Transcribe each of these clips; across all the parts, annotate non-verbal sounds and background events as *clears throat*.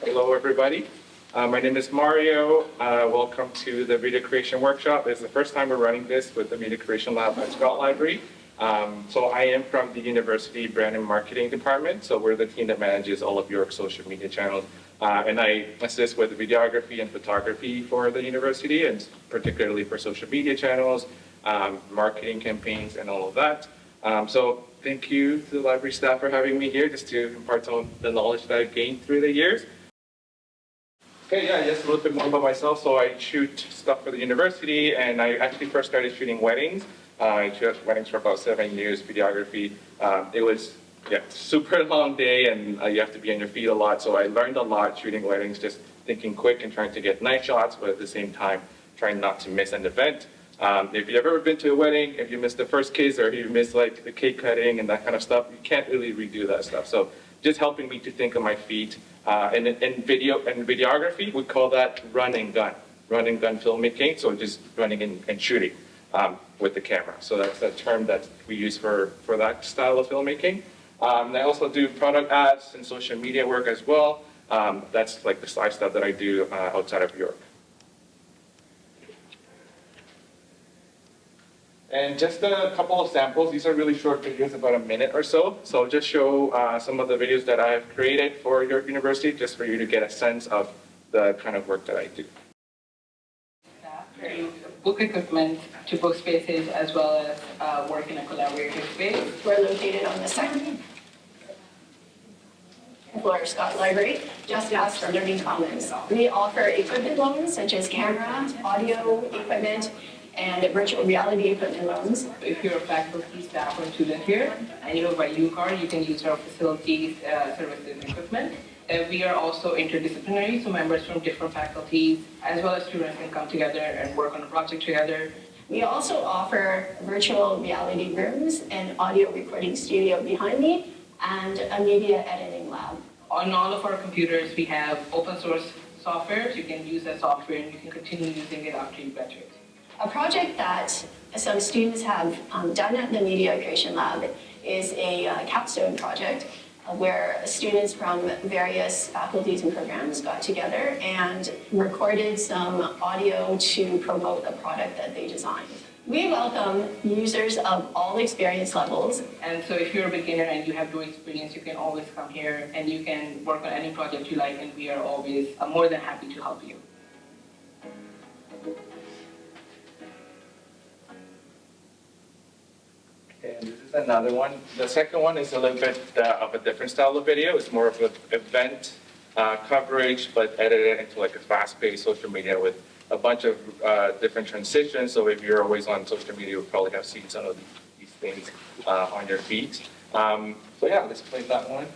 Hello, everybody. Uh, my name is Mario. Uh, welcome to the Video Creation Workshop. It's the first time we're running this with the Media Creation Lab at Scott Library. Um, so I am from the University Brand and Marketing Department. So we're the team that manages all of your social media channels. Uh, and I assist with videography and photography for the university, and particularly for social media channels, um, marketing campaigns, and all of that. Um, so thank you to the library staff for having me here, just to impart some of the knowledge that I've gained through the years. Okay, yeah, just a little bit more about myself. So I shoot stuff for the university, and I actually first started shooting weddings. Uh, I shot weddings for about seven years, videography. Um, it was yeah, super *laughs* long day, and uh, you have to be on your feet a lot. So I learned a lot shooting weddings, just thinking quick and trying to get nice shots, but at the same time, trying not to miss an event. Um, if you've ever been to a wedding, if you miss the first kiss or you miss like the cake cutting and that kind of stuff, you can't really redo that stuff. So just helping me to think on my feet. Uh, and in video and videography, we call that run and gun, run and gun filmmaking. So just running and, and shooting um, with the camera. So that's the term that we use for, for that style of filmmaking. Um, I also do product ads and social media work as well. Um, that's like the side stuff that I do uh, outside of York. And just a couple of samples. These are really short videos, about a minute or so. So I'll just show uh, some of the videos that I've created for York University, just for you to get a sense of the kind of work that I do. Book equipment to book spaces as well as uh, work in a collaborative space. We're located on the second floor Scott Library, just ask for Learning Commons. We offer equipment loans such as camera, audio equipment, and virtual reality equipment loans. If you're a faculty, staff, or student here, and you have a U card, you can use our facilities, uh, services, and equipment. Uh, we are also interdisciplinary, so members from different faculties, as well as students can come together and work on a project together. We also offer virtual reality rooms and audio recording studio behind me, and a media editing lab. On all of our computers, we have open source software, so you can use that software and you can continue using it after you graduate. A project that some students have um, done at the Media Creation Lab is a uh, capstone project where students from various faculties and programs got together and recorded some audio to promote a product that they designed. We welcome users of all experience levels. And so if you're a beginner and you have no experience, you can always come here and you can work on any project you like and we are always uh, more than happy to help you. And this is another one. The second one is a little bit uh, of a different style of video. It's more of an event uh, coverage, but edited into like a fast-paced social media with a bunch of uh, different transitions. So if you're always on social media, you'll probably have seen some of these, things uh, on your feed. Um, so yeah, let's play that one.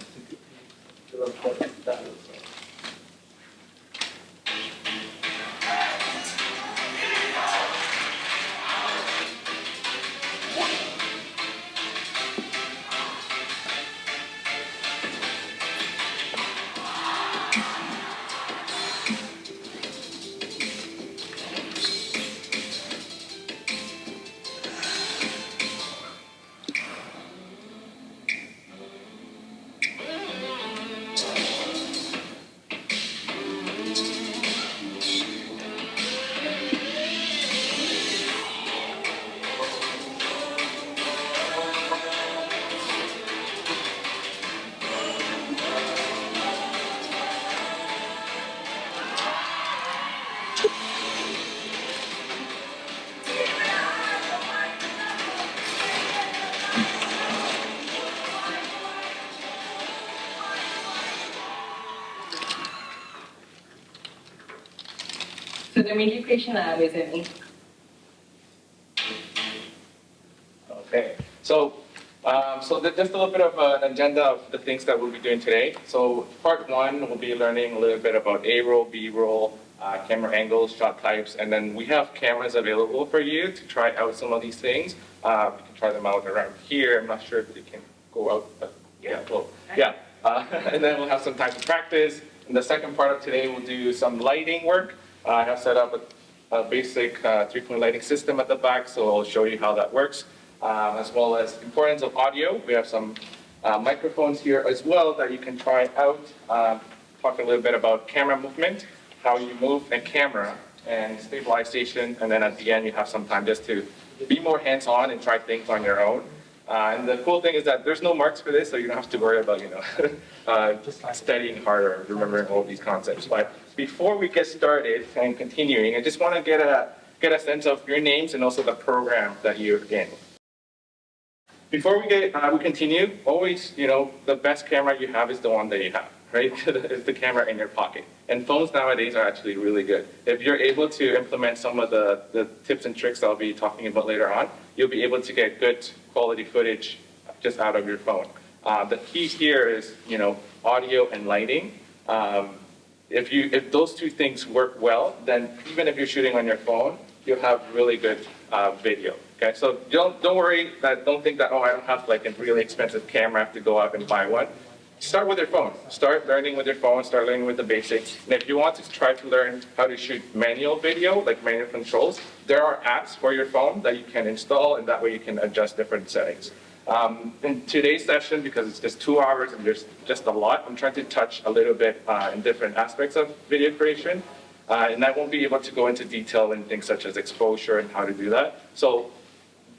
Media Creation Lab is Okay, so um, so just a little bit of an agenda of the things that we'll be doing today. So part one, we'll be learning a little bit about A-roll, B-roll, uh, camera angles, shot types, and then we have cameras available for you to try out some of these things. Uh, you can try them out around here. I'm not sure if they can go out, but yeah, well, yeah. Uh, *laughs* and then we'll have some time to practice. In the second part of today, we'll do some lighting work. I have set up a, a basic uh, three-point lighting system at the back, so I'll show you how that works, um, as well as importance of audio. We have some uh, microphones here as well that you can try out. Talk a little bit about camera movement, how you move a camera and stabilization, and then at the end, you have some time just to be more hands-on and try things on your own. Uh, and the cool thing is that there's no marks for this, so you don't have to worry about, you know, *laughs* uh, studying harder, remembering all these concepts. But before we get started and continuing, I just want to get a, get a sense of your names and also the program that you're in. Before we get, uh, we continue, always, you know, the best camera you have is the one that you have, right? *laughs* it's the camera in your pocket. And phones nowadays are actually really good. If you're able to implement some of the, the tips and tricks I'll be talking about later on, you'll be able to get good quality footage just out of your phone. Uh, the key here is, you know, audio and lighting. Um, if you, if those two things work well, then even if you're shooting on your phone, you'll have really good uh, video. Okay, so don't don't worry that don't think that oh I don't have like a really expensive camera I have to go out and buy one. Start with your phone. Start learning with your phone. Start learning with the basics. And if you want to try to learn how to shoot manual video, like manual controls, there are apps for your phone that you can install, and that way you can adjust different settings. Um, in today's session, because it's just two hours and there's just a lot, I'm trying to touch a little bit uh, in different aspects of video creation. Uh, and I won't be able to go into detail in things such as exposure and how to do that. So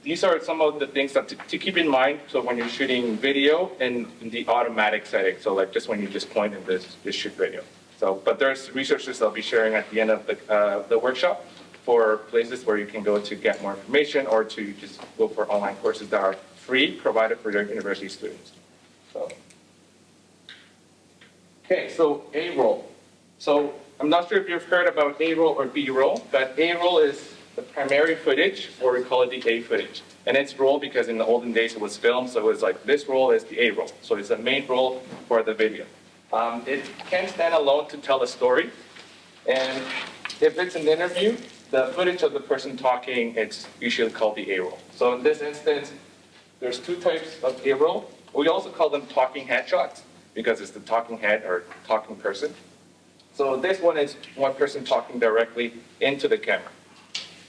these are some of the things that to, to keep in mind. So when you're shooting video in, in, the automatic setting, so like just when you just point and this, this shoot video. So, but there's resources I'll be sharing at the end of the, uh, the workshop for places where you can go to get more information or to just go for online courses that are free, provided for university students. So, okay, so A-roll. So I'm not sure if you've heard about A-roll or B-roll, but A-roll is the primary footage, or we call it the A footage. And it's roll because in the olden days it was film, so it was like this roll is the A roll. So it's the main roll for the video. Um, it can stand alone to tell a story. And if it's an interview, the footage of the person talking, it's usually called the A roll. So in this instance, there's two types of roll. We also call them talking head shots because it's the talking head or talking person. So this one is one person talking directly into the camera.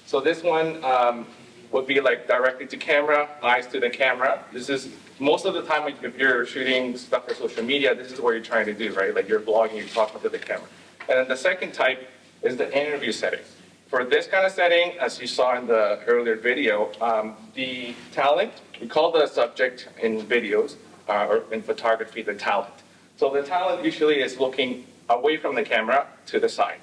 So this one um, would be like directly to camera, eyes to the camera. This is most of the time if you're shooting stuff for social media, this is what you're trying to do, right? Like you're vlogging, you're talking to the camera. And then the second type is the interview setting. For this kind of setting, as you saw in the earlier video, um, the talent, we call the subject in videos uh, or in photography the talent. So the talent usually is looking away from the camera to the side.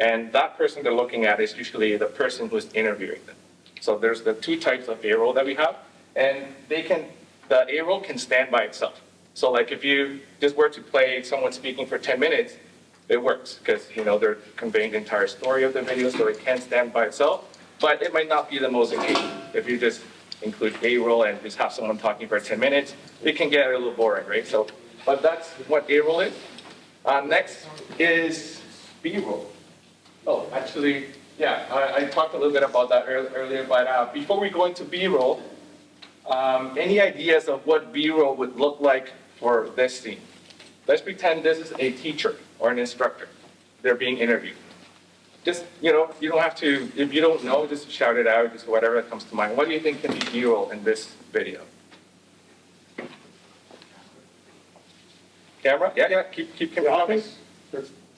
And that person they're looking at is usually the person who's interviewing them. So there's the two types of A-roll that we have, and they can, the A-roll can stand by itself. So like if you just were to play someone speaking for 10 minutes, it works because you know they're conveying the entire story of the video, so it can stand by itself. But it might not be the most engaging. If you just include A-roll and just have someone talking for 10 minutes, it can get a little boring, right? So, but that's what A-roll is. Uh, next is B-roll. Oh, actually, yeah, I, I, talked a little bit about that earlier, but uh, before we go into B-roll, um, any ideas of what B-roll would look like for this scene? Let's pretend this is a teacher or an instructor. They're being interviewed. Just, you know, you don't have to, if you don't know, just shout it out, just whatever comes to mind. What do you think can be B-roll in this video? Camera? Yeah, yeah, keep, keep camera. Office?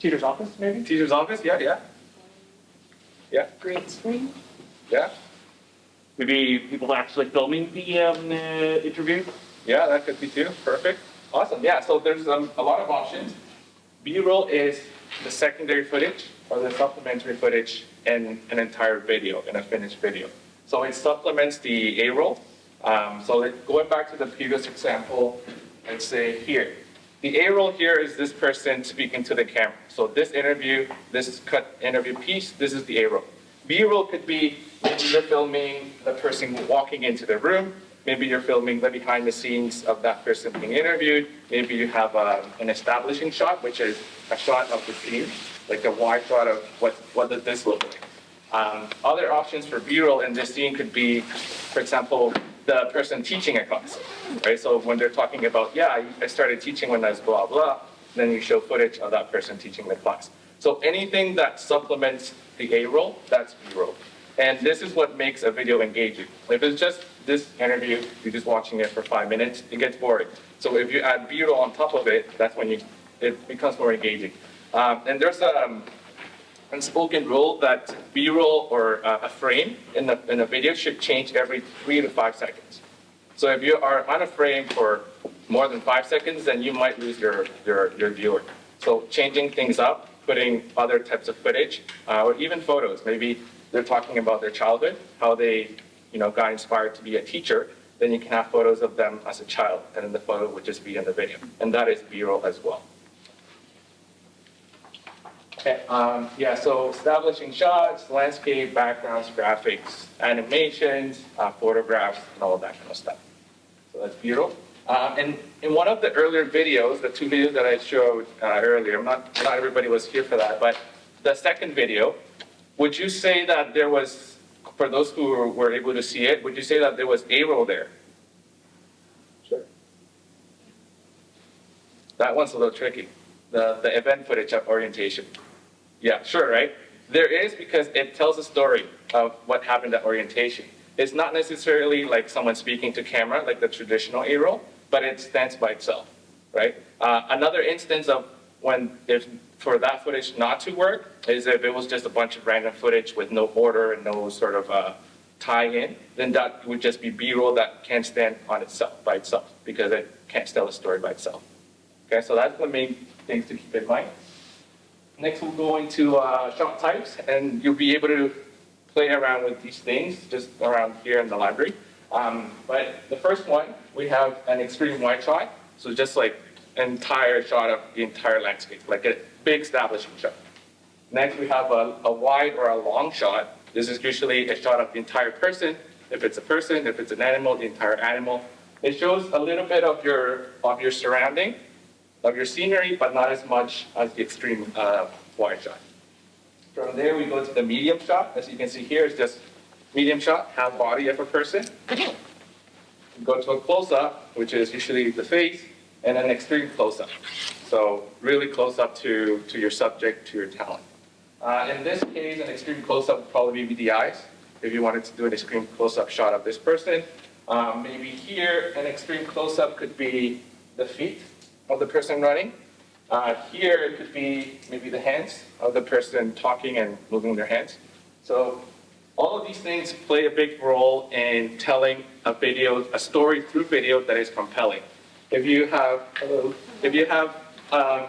Teacher's office, maybe? Teacher's office? Yeah, yeah. Yeah. Green screen? Yeah. Maybe people actually filming the um, uh, interview? Yeah, that could be too. Perfect. Awesome. Yeah, so there's um, a lot of options. B-roll is the secondary footage or the supplementary footage in an entire video, in a finished video. So it supplements the A-roll. Um, so going back to the previous example, let's say here. The A-roll here is this person speaking to the camera. So this interview, this cut interview piece, this is the A-roll. B-roll could be maybe you're filming the person walking into the room, maybe you're filming the behind the scenes of that person being interviewed, maybe you have uh, an establishing shot, which is a shot of the scene, like a wide shot of what, what does this look like. Um, other options for B-roll in this scene could be, for example, the person teaching a class, right? So when they're talking about, yeah, I started teaching when I was blah, blah, then you show footage of that person teaching the class. So anything that supplements the A roll, that's B roll. And this is what makes a video engaging. If it's just this interview, you're just watching it for five minutes, it gets boring. So if you add roll on top of it, that's when you it becomes more engaging. Um, and there's a um, unspoken rule that B-roll or uh, a frame in a, in a video should change every three to five seconds. So if you are on a frame for more than five seconds, then you might lose your, your, your viewer. So changing things up, putting other types of footage, uh, or even photos. Maybe they're talking about their childhood, how they, you know, got inspired to be a teacher. Then you can have photos of them as a child, and then the photo would just be in the video. And that is B-roll as well. Okay, um, yeah, so establishing shots, landscape, backgrounds, graphics, animations, uh, photographs, and all of that kind of stuff. So that's beautiful. Um, and in one of the earlier videos, the two videos that I showed uh, earlier, not, not everybody was here for that, but the second video, would you say that there was, for those who were, able to see it, would you say that there was A-roll there? Sure. That one's a little tricky, the, the event footage of orientation. Yeah, sure, right? There is because it tells a story of what happened at orientation. It's not necessarily like someone speaking to camera, like the traditional A-roll, but it stands by itself, right? Uh, another instance of when, if for that footage not to work, is if it was just a bunch of random footage with no order and no sort of uh, tie-in, then that would just be B-roll that can't stand on itself, by itself, because it can't tell a story by itself. Okay, so that's the main things to keep in mind. Next, we'll go into uh, shot types, and you'll be able to play around with these things just around here in the library. Um, but the first one, we have an extreme wide shot, so just like entire shot of the entire landscape, like a big establishing shot. Next, we have a, a wide or a long shot. This is usually a shot of the entire person. If it's a person, if it's an animal, the entire animal. It shows a little bit of your of your surrounding, of your scenery, but not as much as the extreme uh, wide shot. From there, we go to the medium shot. As you can see here, it's just medium shot, half body of a person. Go to a close-up, which is usually the face, and an extreme close-up. So really close up to, to your subject, to your talent. Uh, in this case, an extreme close-up would probably be the eyes. If you wanted to do an extreme close-up shot of this person, um, maybe here, an extreme close-up could be the feet of the person running. Uh, here, it could be maybe the hands of the person talking and moving their hands. So all of these things play a big role in telling a video, a story through video that is compelling. If you have, hello, if you have, um,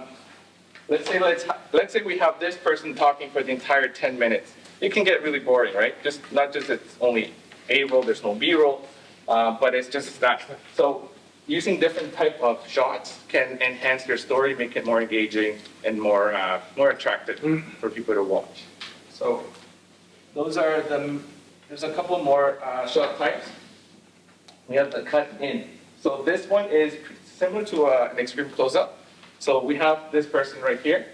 let's say let's let's say we have this person talking for the entire 10 minutes, it can get really boring, right? Just not just it's only A roll, there's no B roll, uh, but it's just that. So using different type of shots can enhance your story, make it more engaging and more uh, more attractive for people to watch. So those are the. There's a couple more uh, shot types. We have the cut in. So this one is similar to uh, an extreme close-up. So we have this person right here.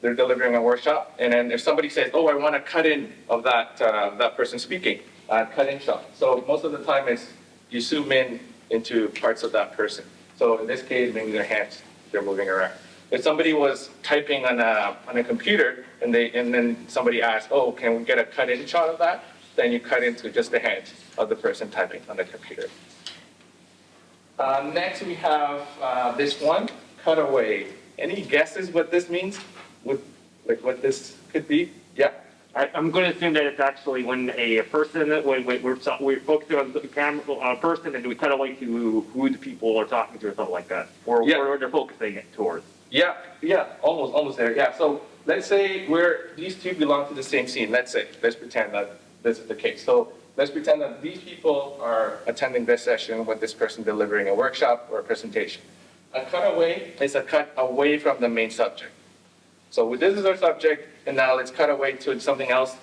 They're delivering a workshop, and then if somebody says, "Oh, I want a cut in of that uh, that person speaking," uh, cut in shot. So most of the time, it's you zoom in into parts of that person. So in this case, maybe their hands, they're moving around. If somebody was typing on a, on a computer and, they, and then somebody asked, oh, can we get a cut-in shot of that? Then you cut into just the hands of the person typing on the computer. Uh, next, we have uh, this one, cutaway. Any guesses what this means? What, like what this could be? Yeah. I, I'm going to assume that it's actually when a person, when, when we're, so- we're focusing on the camera, on a person, and we kind of like to who the people are talking to or something like that, or Yeah. where they're focusing it towards. Yeah, yeah, almost, almost there. Yeah, so let's say we're, these two belong to the same scene. Let's say, let's pretend that this is the case. So let's pretend that these people are attending this session with this person delivering a workshop or a presentation. A cutaway is a cut away from the main subject. So this is our subject, and now let's cut away to something else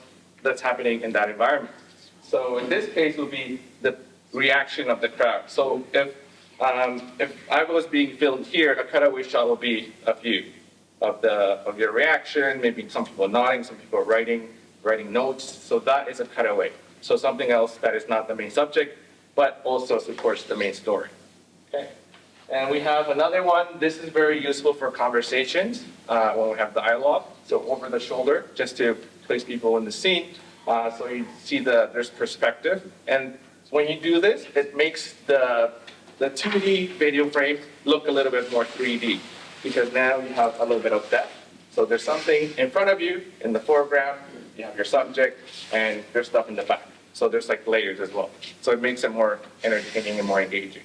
that's happening in that environment. So in this case, will be the reaction of the crowd. So if um, if I was being filmed here, a cutaway shot will be of you, of the of your reaction. Maybe some people nodding, some people writing writing notes. So that is a cutaway. So something else that is not the main subject, but also supports the main story. Okay. And we have another one. This is very useful for conversations uh, when we have the dialogue. So over the shoulder, just to place people in the scene. Uh, so you see the there's perspective, and when you do this, it makes the the 2D video frame look a little bit more 3D. because now you have a little bit of depth. So there's something in front of you in the foreground, you have your subject, and there's stuff in the back. So there's like layers as well. So it makes it more entertaining and more engaging.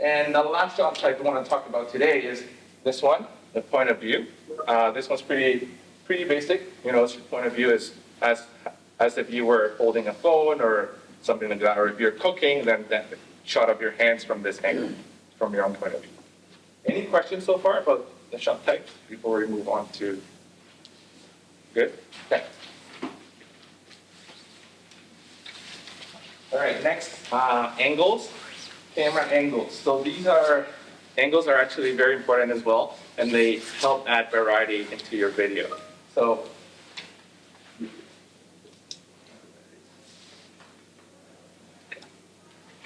And the last shot type I want to talk about today is this one, the point of view. Uh, this one's pretty, pretty basic. You know, point of view is as, as if you were holding a phone or something like that. Or if you're cooking, then that shot of your hands from this angle, from your own point of view. Any questions so far about the shot type before we move on to? Good? Okay. All right, next, uh, angles, camera angles. So these are, angles are actually very important as well, and they help add variety into your video. So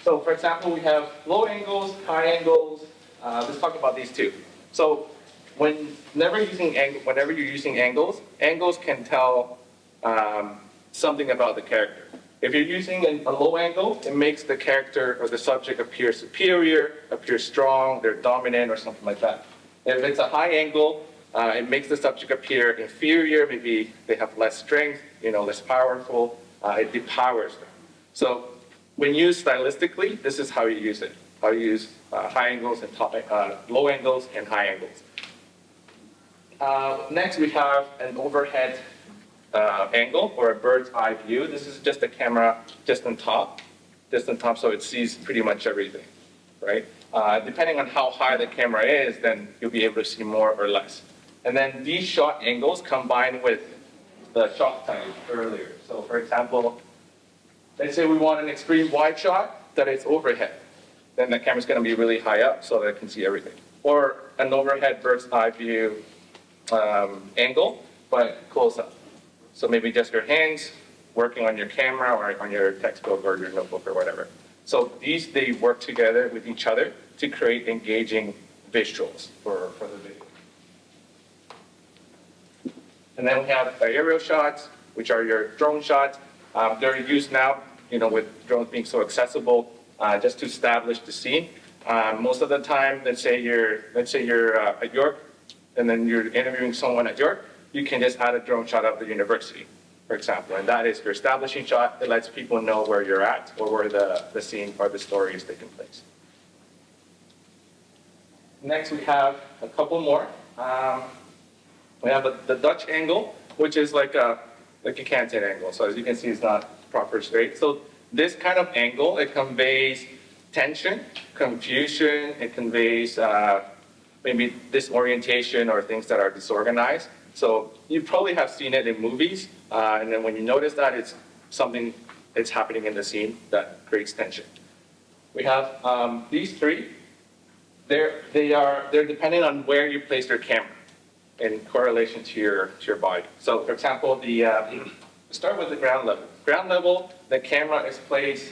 So for example, we have low angles, high angles. Uh, let's talk about these two. So whenever using ang- whenever you're using angles, angles can tell um, something about the character. If you're using a, low angle, it makes the character or the subject appear superior, appear strong, they're dominant, or something like that. If it's a high angle, uh, it makes the subject appear inferior, maybe they have less strength, you know, less powerful. Uh, it depowers them. So when used stylistically, this is how you use it. How you use uh, high angles and top, uh, low angles and high angles. Uh, next, we have an overhead uh, angle or a bird's eye view. This is just a camera just on top, just on top, so it sees pretty much everything, right? Uh, depending on how high the camera is, then you'll be able to see more or less. And then these shot angles combined with the shot type earlier. So for example, let's say we want an extreme wide shot that is overhead. Then the camera's gonna be really high up so that it can see everything. Or an overhead bird's eye view um, angle, but close up. So maybe just your hands working on your camera or on your textbook or your notebook or whatever. So these, they work together with each other to create engaging visuals for, for the video. And then we have aerial shots, which are your drone shots. Um, they're used now, you know, with drones being so accessible, uh, just to establish the scene. Um, most of the time, let's say you're, let's say you're uh, at York, and then you're interviewing someone at York, you can just add a drone shot of the university, for example. And that is your establishing shot that lets people know where you're at or where the, the scene or the story is taking place. Next, we have a couple more. Um, we have a, the Dutch angle, which is like a, like a canted angle. So as you can see, it's not proper straight. So this kind of angle, it conveys tension, confusion, it conveys uh, maybe disorientation or things that are disorganized. So you probably have seen it in movies, uh, and then when you notice that, it's something that's happening in the scene that creates tension. We have um, these three. They're, they are, they're dependent on where you place your camera in correlation to your, to your body. So for example, the, uh, *clears throat* start with the ground level. Ground level, the camera is placed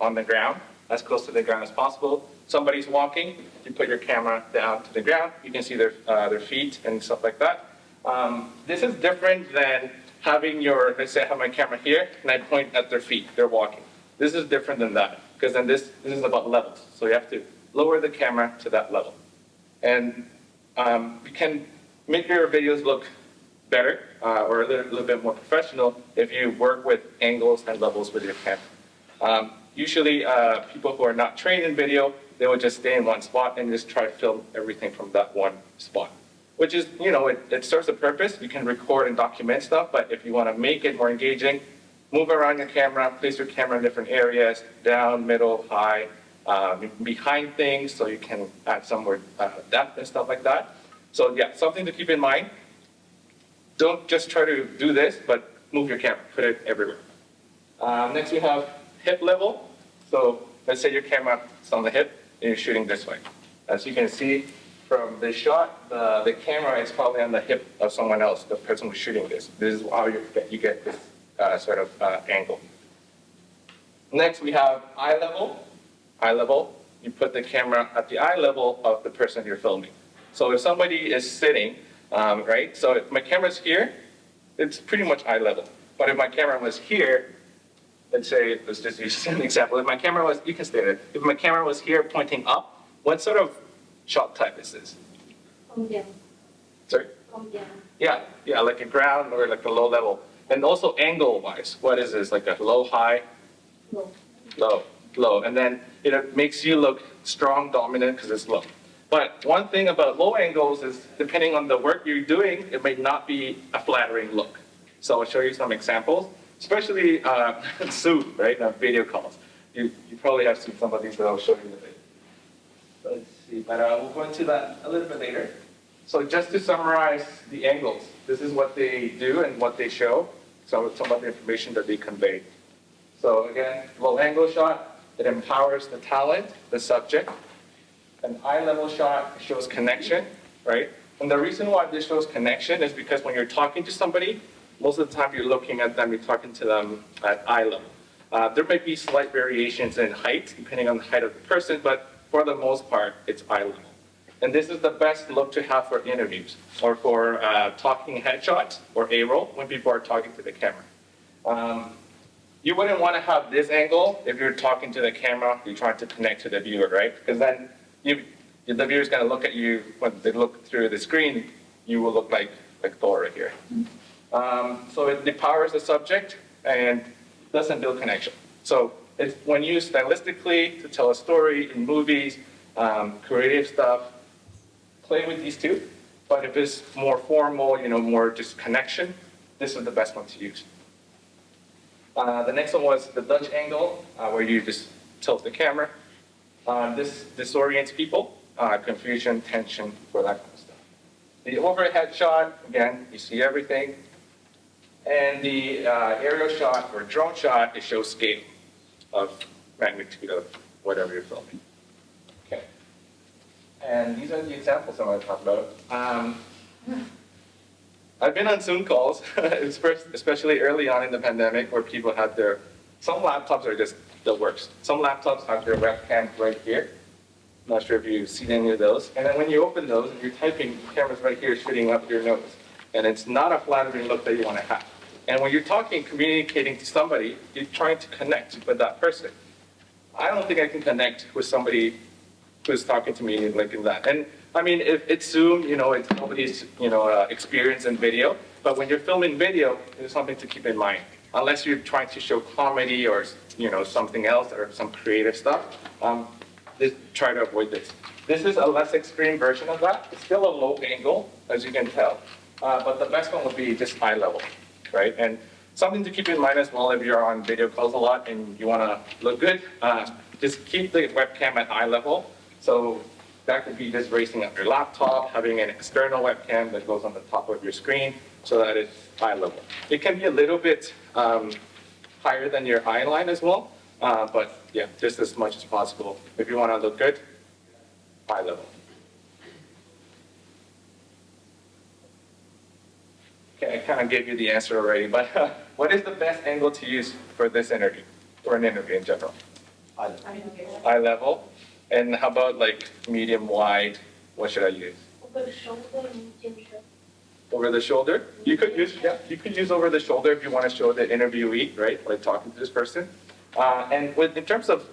on the ground, as close to the ground as possible. Somebody's walking, you put your camera down to the ground, you can see their, uh, their feet and stuff like that. Um, this is different than having your, let's say I have my camera here and I point at their feet, they're walking. This is different than that, because then this, this is about levels. So you have to lower the camera to that level. And um, you can make your videos look better uh, or a little, little, bit more professional if you work with angles and levels with your camera. Um, usually uh, people who are not trained in video, they will just stay in one spot and just try to film everything from that one spot. Which is, you know, it, it serves a purpose. You can record and document stuff, but if you want to make it more engaging, move around your camera, place your camera in different areas, down, middle, high, um, behind things, so you can add some more uh, depth and stuff like that. So yeah, something to keep in mind. Don't just try to do this, but move your camera, put it everywhere. Um, next we have hip level. So let's say your camera is on the hip and you're shooting this way. As you can see from this shot, the, the camera is probably on the hip of someone else, the person who's shooting this. This is how you get, you get this uh, sort of uh, angle. Next we have eye level. Eye level, you put the camera at the eye level of the person you're filming. So if somebody is sitting, um, right? So if my camera's here, it's pretty much eye level. But if my camera was here, let's say, let's just use *laughs* an example. If my camera was, you can stay there. If my camera was here pointing up, what sort of shot type is this? Sorry? Yeah, yeah, like a ground or like a low level. And also angle wise, what is this? Like a low, high, low low, low. And then it makes you look strong, dominant because it's low. But one thing about low angles is depending on the work you're doing, it may not be a flattering look. So I'll show you some examples, especially uh, *laughs* Zoom, right? Now video calls. You, you probably have seen some of these that I'll show you in a bit. See, but uh, we'll go into that a little bit later. So just to summarize the angles, this is what they do and what they show, so some of the information that they convey. So again, low angle shot, it empowers the talent, the subject. An eye level shot shows connection, right? And the reason why this shows connection is because when you're talking to somebody, most of the time you're looking at them, you're talking to them at eye level. Uh, there may be slight variations in height, depending on the height of the person, but for the most part, it's eye level. And this is the best look to have for interviews or for uh, talking headshots or A-roll when people are talking to the camera. Um, you wouldn't want to have this angle if you're talking to the camera, you're trying to connect to the viewer, right? Because then you, the viewer's going to look at you when they look through the screen, you will look like, like Thor right here. Um, so it empowers the subject and doesn't build connection. So it's when used stylistically to tell a story in movies, um, creative stuff, play with these two. But if it's more formal, you know, more just connection, this is the best one to use. Uh, the next one was the Dutch angle, uh, where you just tilt the camera. Uh, this disorients people, uh, confusion, tension, for that kind of stuff. The overhead shot, again, you see everything. And the uh, aerial shot or drone shot, it shows scale of magnitude of whatever you're filming. Okay. And these are the examples I want to talk about. Um, I've been on Zoom calls, *laughs* especially early on in the pandemic, where people had their, some laptops are just the worst. Some laptops have their webcam right here. I'm Not sure if you've seen any of those. And then when you open those and you're typing, the camera's right here shooting up your nose. And it's not a flattering look that you want to have. And when you're talking, communicating to somebody, you're trying to connect with that person. I don't think I can connect with somebody who's talking to me like in that. And I mean, if it's Zoom, you know, it's nobody's, you know, uh, experience in video. But when you're filming video, there's something to keep in mind. Unless you're trying to show comedy or, you know, something else or some creative stuff, um, just try to avoid this. This is a less extreme version of that. It's still a low angle, as you can tell. Uh, but the best one would be just eye level, right? And something to keep in mind as well if you're on video calls a lot and you want to look good, uh, just keep the webcam at eye level. So that could be just raising up your laptop, having an external webcam that goes on the top of your screen so that it's eye level. It can be a little bit um, higher than your eye line as well, uh, but yeah, just as much as possible. If you want to look good, eye level. Okay, I kind of gave you the answer already, but uh, what is the best angle to use for this interview, for an interview in general? Eye level. And how about like medium wide? What should I use? over the shoulder medium shoulder Over the shoulder? You could use, yeah, you could use over the shoulder if you want to show the interviewee, right, like talking to this person. Uh, and with, in terms of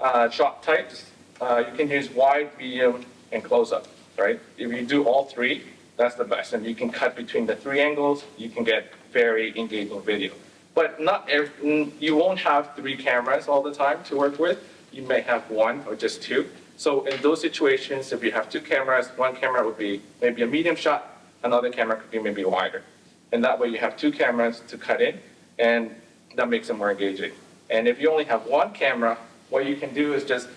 uh, shot types, uh, you can use wide, medium, and close up, right? If you do all three, that's the best. And you can cut between the three angles, you can get very engaging video. But not every, you won't have three cameras all the time to work with. You may have one or just two. So in those situations, if you have two cameras, one camera would be maybe a medium shot, another camera could be maybe wider. And that way you have two cameras to cut in, and that makes it more engaging. And if you only have one camera, what you can do is just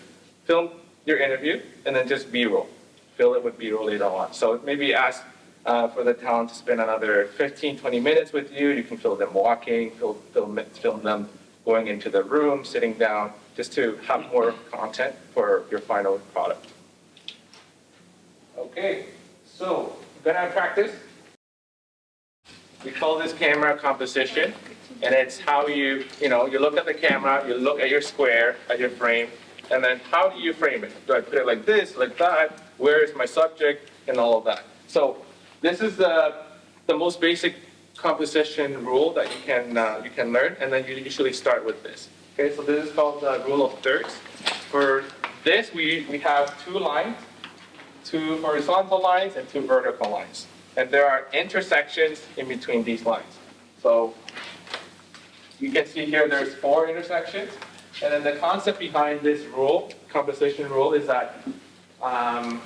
film your interview and then just B-roll. Fill it would be really on. So maybe ask uh, for the talent to spend another 15, 20 minutes with you. You can film them walking, film, film, film them going into the room, sitting down, just to have more content for your final product. Okay, so gonna practice. We call this camera composition, and it's how you, you know, you look at the camera, you look at your square, at your frame, and then how do you frame it? Do I put it like this, like that? Where is my subject, and all of that? So this is the, the most basic composition rule that you can, uh, you can learn, and then you usually start with this. Okay, so this is called the rule of thirds. For this, we, we have two lines. two horizontal lines and two vertical lines. And there are intersections in between these lines. So you can see here there's four intersections. And then the concept behind this rule, composition rule, is that um,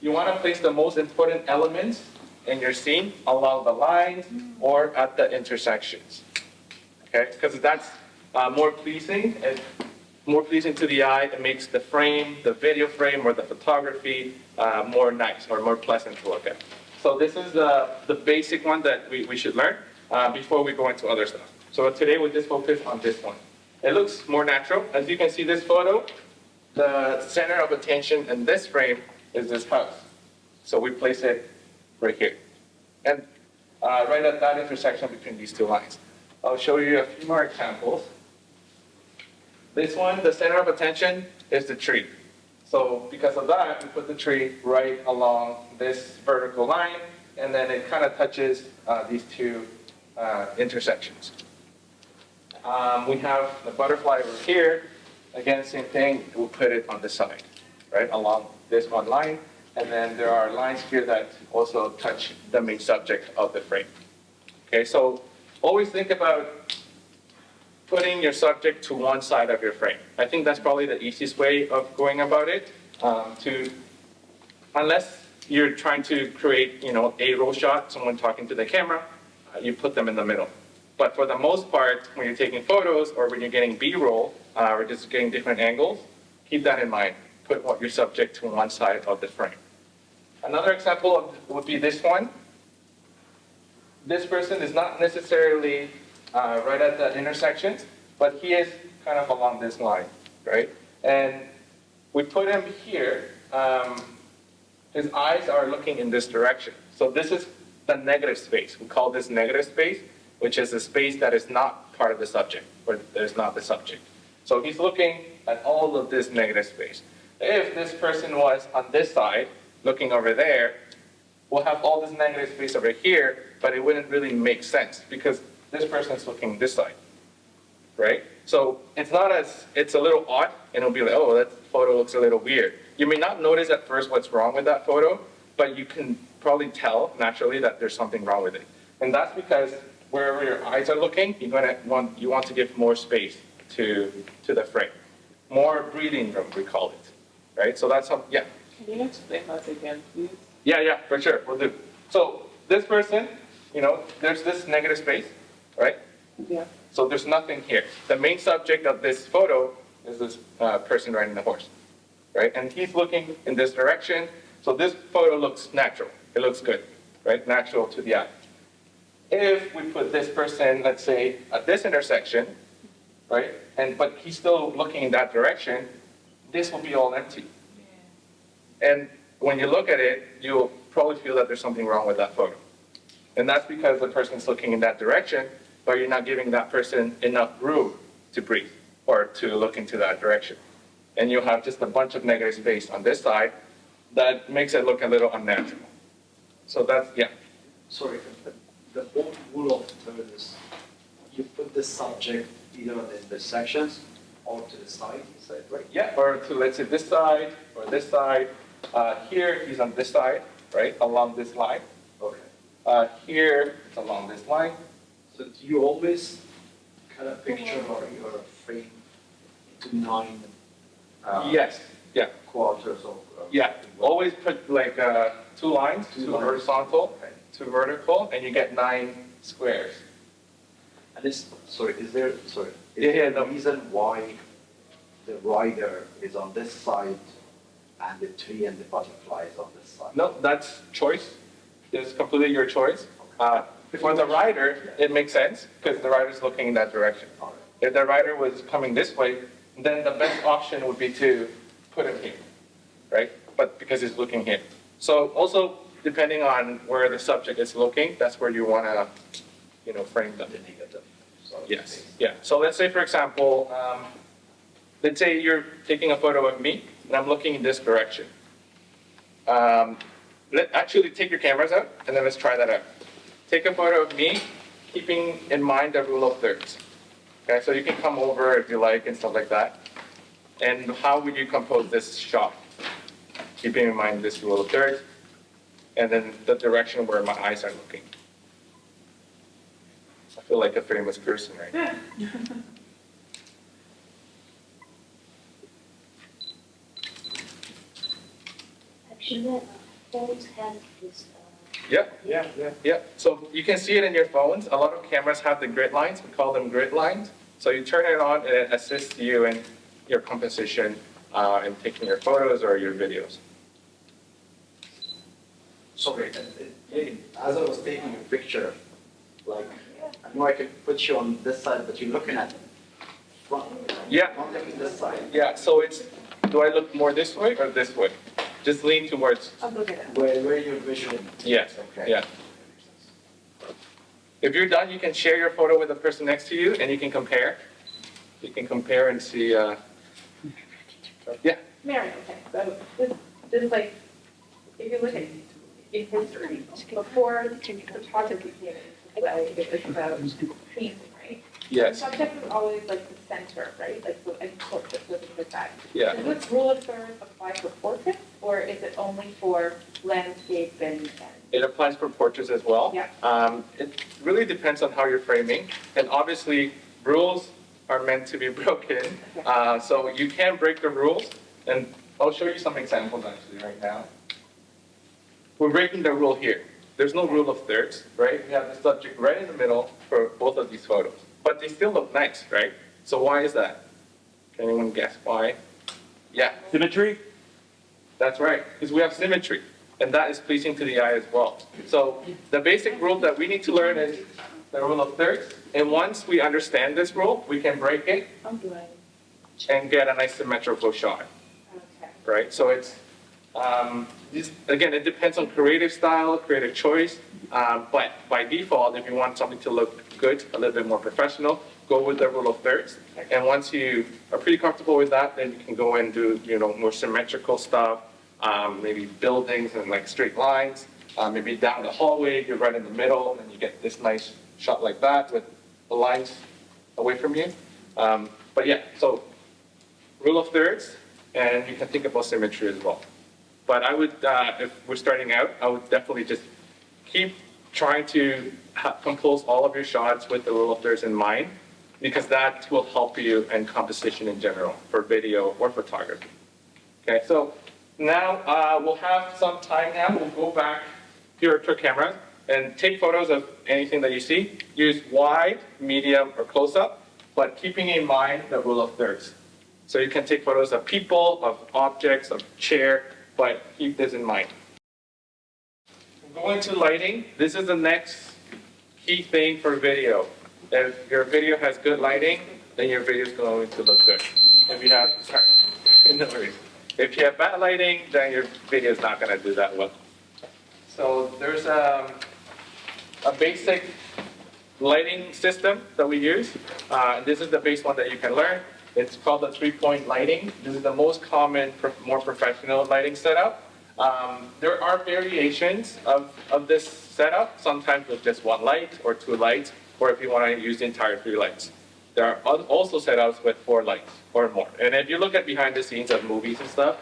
you want to place the most important elements in your scene along the lines or at the intersections. Okay, because that's uh, more pleasing and more pleasing to the eye. It makes the frame, the video frame, or the photography uh, more nice or more pleasant to look at. So this is the, the basic one that we, we should learn uh, before we go into other stuff. So today we just focus on this one. It looks more natural. As you can see this photo, the center of attention in this frame is this house. So we place it right here. And uh, right at that intersection between these two lines. I'll show you a few more examples. This one, the center of attention is the tree. So because of that, we put the tree right along this vertical line, and then it kind of touches uh, these two uh, intersections. Um, we have the butterfly over here. Again, same thing, we'll put it on the side, right, along this one line. And then there are lines here that also touch the main subject of the frame. Okay, so always think about putting your subject to one side of your frame. I think that's probably the easiest way of going about it. Um, to, unless you're trying to create, you know, a roll shot, someone talking to the camera, uh, you put them in the middle. But for the most part, when you're taking photos or when you're getting B-roll uh, or just getting different angles, keep that in mind. Put what your subject to one side of the frame. Another example would be this one. This person is not necessarily uh, right at the intersection, but he is kind of along this line, right? And we put him here. Um, his eyes are looking in this direction. So this is the negative space. We call this negative space, which is a space that is not part of the subject, or that is not the subject. So he's looking at all of this negative space. If this person was on this side, looking over there, we'll have all this negative space over here, but it wouldn't really make sense because this person's looking this side, right? So it's not as, it's a little odd, and it'll be like, oh, that photo looks a little weird. You may not notice at first what's wrong with that photo, but you can probably tell naturally that there's something wrong with it. And that's because wherever your eyes are looking, you're gonna want, you want to give more space to, to the frame. More breathing room, we call it, right? So that's, how, yeah. Can you explain that again, please? Yeah, yeah, for sure, we'll do. So this person, you know, there's this negative space, right? Yeah. So there's nothing here. The main subject of this photo is this uh, person riding the horse, right? And he's looking in this direction. So this photo looks natural. It looks good, right? Natural to the eye. If we put this person, let's say, at this intersection, right? And but he's still looking in that direction, this will be all empty. And when you look at it, you'll probably feel that there's something wrong with that photo. And that's because the person's looking in that direction, but you're not giving that person enough room to breathe or to look into that direction. And you'll have just a bunch of negative space on this side that makes it look a little unnatural. So that's, yeah. Sorry, but the old rule of third is you put the subject either on the intersections or to the side, right? Yeah, or to, let's say, this side or this side. Uh, here, he's on this side, right, along this line. Okay. Uh, here, it's along this line. So do you always cut a picture or your frame into nine uh, Yes, yeah. quarters of? Yeah, always put like uh, two lines, Two two lines. horizontal, Okay. two vertical, and you get nine squares. And is, sorry, is there, sorry, is yeah, there no. a reason why the rider is on this side and the tree and the butterfly is on this side? No, that's choice. It's completely your choice. Uh, for the rider, it makes sense because the rider is looking in that direction. If the rider was coming this way, then the best option would be to put him here, right? But because he's looking here. So also, depending on where the subject is looking, that's where you want to, you know, frame them. The negative. Yes, yeah. So let's say, for example, um, let's say you're taking a photo of me and I'm looking in this direction. Um, let, actually take your cameras out and then let's try that out. Take a photo of me, keeping in mind the rule of thirds. Okay, so you can come over if you like and stuff like that. And how would you compose this shot? keeping in mind this rule of thirds, and then the direction where my eyes are looking. I feel like a famous person right now. Actually, phones have this, uh, Yeah, yeah, yeah, yeah. So you can see it in your phones. A lot of cameras have the grid lines. We call them grid lines. So you turn it on and it assists you in your composition uh, in taking your photos or your videos. Sorry, and it- it- as I was taking a picture, like, I know I could put you on this side, but you're looking at front. Yeah. Not looking this side. Yeah, so it's, do I look more this way or this way? Just lean towards, I'm looking at Where, where your vision. yes, Okay. yeah. If you're done, you can share your photo with the person next to you and you can compare. You can compare and see, uh, yeah, Mary, okay, so this, this is like, if you look at in history, before the project became, like, it was about painting, right? Yes, subject was always like the center, right, like, so, and portraits was the side. yeah. Does this rule of thirds apply for portraits, or is it only for landscape and, and It applies for portraits as well. Yeah. Um, it really depends on how you're framing, and obviously, rules are meant to be *laughs* broken. Uh, so you can break the rules, and I'll show you some examples actually right now. We're breaking the rule here. There's no rule of thirds, right? We have the subject right in the middle for both of these photos, but they still look nice, right? So why is that? Can anyone guess why? Yeah, Symmetry? that's right, because we have symmetry, and that is pleasing to the eye as well. So the basic rule that we need to learn is the rule of thirds, and once we understand this rule, we can break it and get a nice symmetrical shot, okay. right? So it's, um, again, it depends on creative style, creative choice, um, but by default, if you want something to look good, a little bit more professional, go with the rule of thirds. And once you are pretty comfortable with that, then you can go and do, you know, more symmetrical stuff, um, maybe buildings and like straight lines, uh, maybe down the hallway, you're right in the middle, and you get this nice shot like that with the lines away from you. Um, but yeah, so rule of thirds, and you can think about symmetry as well. But I would, uh, if we're starting out, I would definitely just keep trying to compose all of your shots with the rule of thirds in mind, because that will help you in composition in general for video or photography. Okay, so now uh, we'll have some time now. We'll go back to your, to your camera and take photos of anything that you see. Use wide, medium, or close up, but keeping in mind the rule of thirds. So you can take photos of people, of objects, of chair, but keep this in mind. Going to lighting, this is the next key thing for video. If your video has good lighting, then your video is going to look good. If you have, sorry, *laughs* no worries. If you have bad lighting, then your video is not going to do that well. So there's um, a basic lighting system that we use. Uh, this is the base one that you can learn. It's called the three-point lighting. This is the most common, more professional lighting setup. Um, there are variations of, of this setup, sometimes with just one light or two lights, or if you want to use the entire three lights. There are also setups with four lights or more. And if you look at behind the scenes of movies and stuff,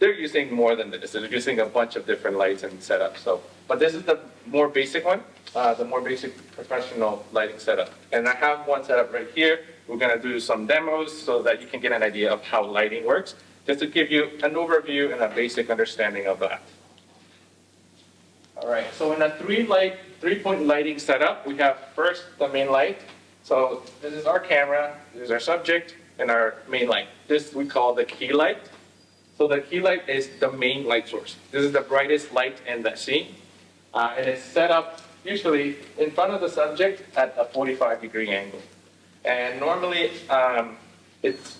they're using more than this. They're using a bunch of different lights and setups. So, but this is the more basic one, uh, the more basic professional lighting setup. And I have one set up right here. We're gonna do some demos so that you can get an idea of how lighting works, just to give you an overview and a basic understanding of that. All right, so in a three light, three-point lighting setup, we have first the main light. So this is our camera, this is our subject, and our main light. This we call the key light. So the key light is the main light source. This is the brightest light in the scene. Uh, and it's set up usually in front of the subject at a 45 degree angle. And normally um, it's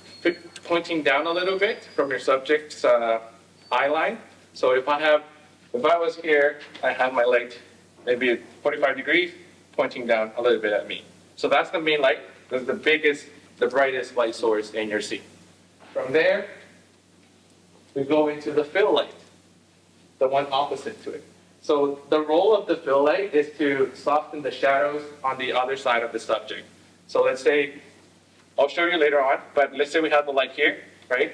pointing down a little bit from your subject's uh, eye line. So if I have, if I was here, I have my light maybe 45 degrees pointing down a little bit at me. So that's the main light. That's the biggest, the brightest light source in your scene. From there, we go into the fill light, the one opposite to it. So the role of the fill light is to soften the shadows on the other side of the subject. So let's say, I'll show you later on, but let's say we have the light here, right?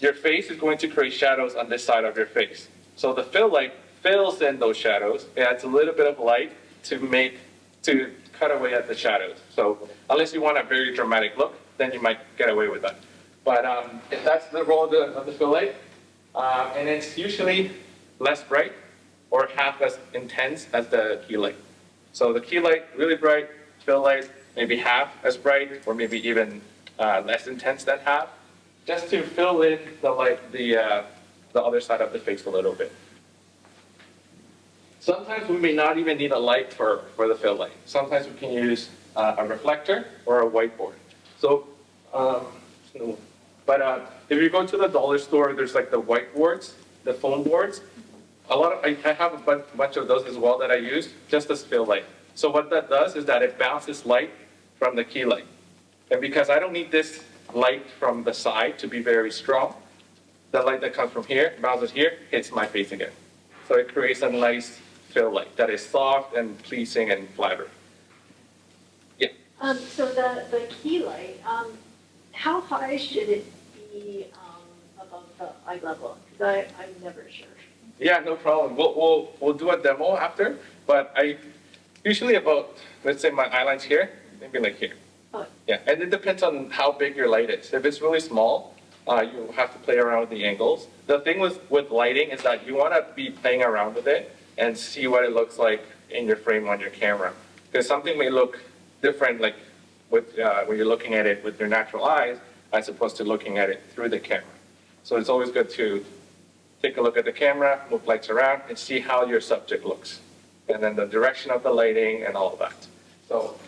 your face is going to create shadows on this side of your face. So the fill light fills in those shadows, it adds a little bit of light to make, to cut away at the shadows. So unless you want a very dramatic look, then you might get away with that. But um, if that's the role of the, of the fill light, um, and it's usually less bright or half as intense as the key light. So the key light, really bright, fill light, maybe half as bright, or maybe even uh, less intense than half, just to fill in the light, the, uh, the other side of the face a little bit. Sometimes we may not even need a light for, for the fill light. Sometimes we can use uh, a reflector or a whiteboard. So, um, but uh, if you go to the dollar store, there's like the whiteboards, the foam boards. A lot of, I, I have a bunch, bunch of those as well that I use, just as fill light. So what that does is that it bounces light from the key light. And because I don't need this light from the side to be very strong, the light that comes from here, bounces here, hits my face again. So it creates a nice fill light that is soft and pleasing and flattering. Um, so the, the key light, um, how high should it be, um, above the eye level? Cause I, I'm never sure. Yeah, no problem. We'll, we'll, we'll do a demo after, but I, usually about, let's say my eyeline's here, maybe like here. Oh. Yeah, and it depends on how big your light is. If it's really small, uh, you have to play around with the angles. The thing with, with lighting is that you want to be playing around with it and see what it looks like in your frame on your camera. Because something may look different, like with, uh, when you're looking at it with your natural eyes, as opposed to looking at it through the camera. So it's always good to take a look at the camera, move lights around, and see how your subject looks. And then the direction of the lighting and all of that. So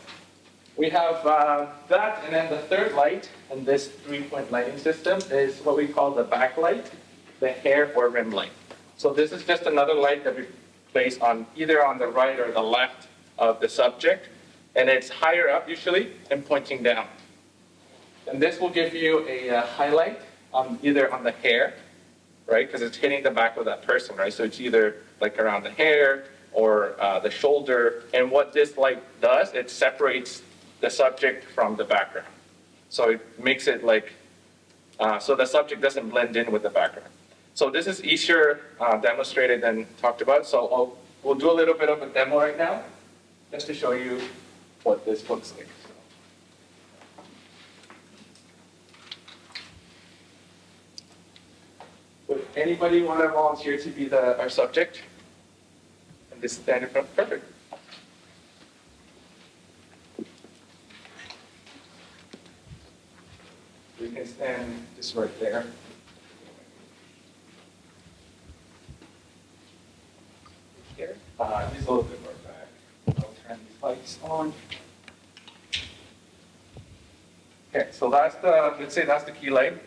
we have uh, that, and then the third light in this three-point lighting system is what we call the backlight, the hair or rim light. So this is just another light that we place on either on the right or the left of the subject, and it's higher up usually and pointing down. And this will give you a uh, highlight on either on the hair, right? Because it's hitting the back of that person, right? So it's either like around the hair or uh, the shoulder. And what this light does, it separates the subject from the background. So it makes it like, uh, so the subject doesn't blend in with the background. So this is easier uh, demonstrated than talked about. So I'll, we'll do a little bit of a demo right now, just to show you what this looks like. Would anybody want to volunteer to be the, our subject? And this is front, perfect. We can stand just right there. Here, uh, just a little bit more back. I'll turn these lights on. Okay, so that's the, let's say that's the key light.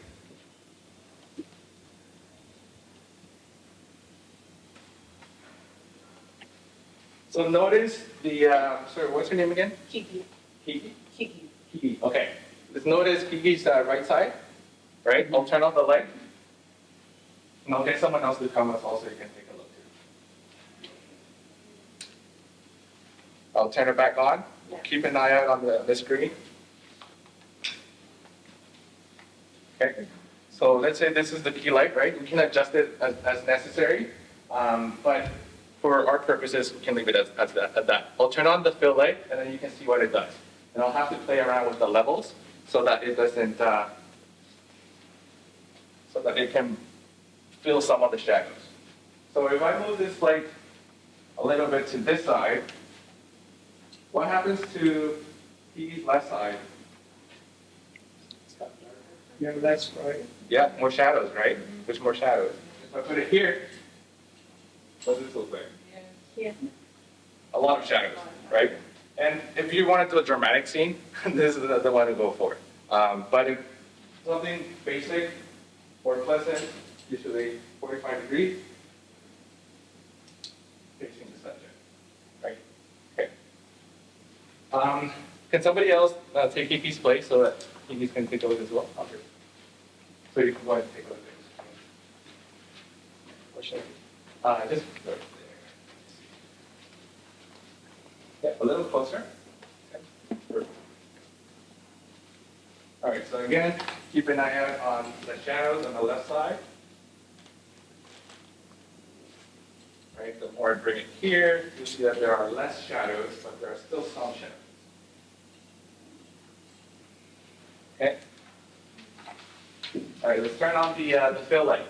So notice the, uh, sorry, what's your name again? Kiki, Kiki? Kiki. Kiki, okay. Just notice Kiki's uh, right side, right? I'll turn off the light. And I'll get someone else to come up also, you can take a look too. I'll turn it back on. Keep an eye out on the, the screen. Okay, so let's say this is the key light, right? We can adjust it as, as necessary. Um, but for our purposes, we can leave it as, as that, at that. I'll turn on the fill light and then you can see what it does. And I'll have to play around with the levels so that it doesn't, uh, so that it can fill some of the shadows. So if I move this light a little bit to this side, what happens to the left side? Yeah, that's right. Yeah, more shadows, right? There's more shadows. If I put it here, what does this look like? Yeah. A lot of shadows, right? And if you want to do a dramatic scene, *laughs* this is the, the one to go for. Um, but if something basic or pleasant, usually 45 degrees, facing the subject, right? Okay. Um, can somebody else uh, take Kiki's place so that Kiki can take a look as well? Okay. So you can go ahead and take a look. Uh, just right there. Yeah, a little closer. Okay. All right, so again, keep an eye out on the shadows on the left side. Right, the more I bring it here, you see that there are less shadows, but there are still some shadows. Okay. All right, let's turn on the, uh, the fill light.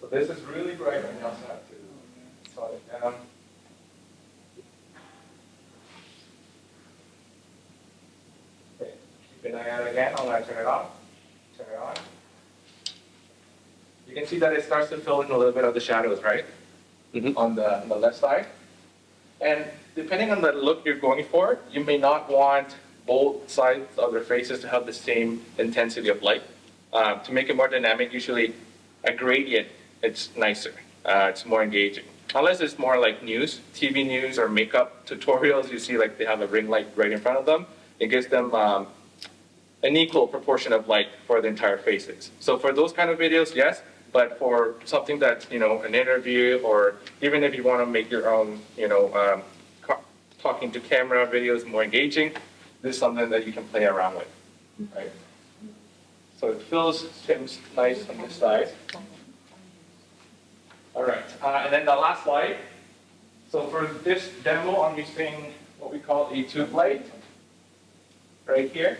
So this is really bright, you also have to tone it down. Okay, keep an eye out again, I'm gonna turn it off, turn it on. You can see that it starts to fill in a little bit of the shadows, right? Mhm. On the, on the left side. And depending on the look you're going for, you may not want both sides of their faces to have the same intensity of light. Uh, to make it more dynamic, usually a gradient, it's nicer, uh, it's more engaging. Unless it's more like news, TV news or makeup tutorials, you see like they have a ring light right in front of them. It gives them um, an equal proportion of light for the entire faces. So for those kind of videos, yes, but for something that's, you know, an interview or even if you want to make your own, you know, um, talking to camera videos more engaging, this is something that you can play around with, right? So it fills, Tim's nice on this side. All right, uh, and then the last slide. So for this demo, I'm using what we call a tube light, right here.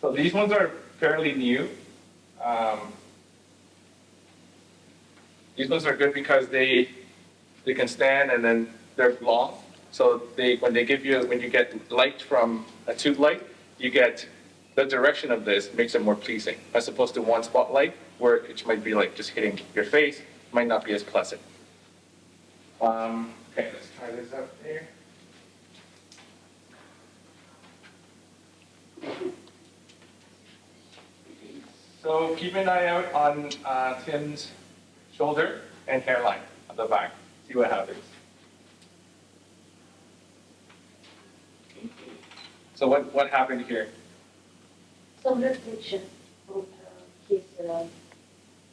So these ones are fairly new. Um, these ones are good because they they can stand and then they're long. So they when they give you when you get light from a tube light, you get the direction of this makes it more pleasing as opposed to one spotlight where it might be like just hitting your face might not be as pleasant. Um, okay, let's try this out here. So keep an eye out on uh, Tim's shoulder and hairline at the back. See what happens. So what, what happened here? Some reflection of his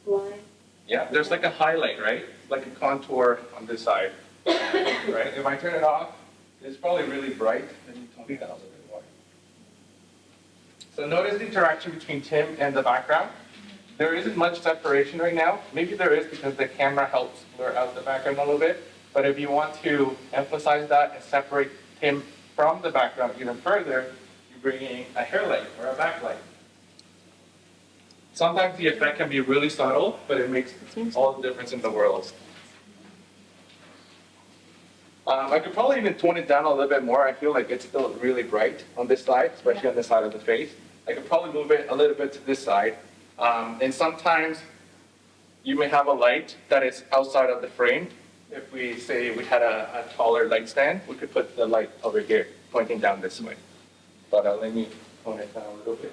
line. Yeah, there's like a highlight, right? Like a contour on this side, right? If I turn it off, it's probably really bright. A little bit more. So notice the interaction between Tim and the background. There isn't much separation right now. Maybe there is because the camera helps blur out the background a little bit. But if you want to emphasize that and separate Tim from the background even further, you bring in a hair light or a backlight. Sometimes the effect can be really subtle, but it makes all the difference in the world. Um, I could probably even tone it down a little bit more. I feel like it's still really bright on this side, especially on this side of the face. I could probably move it a little bit to this side. Um, and sometimes you may have a light that is outside of the frame. If we say we had a, a taller light stand, we could put the light over here, pointing down this way. But uh, let me tone it down a little bit.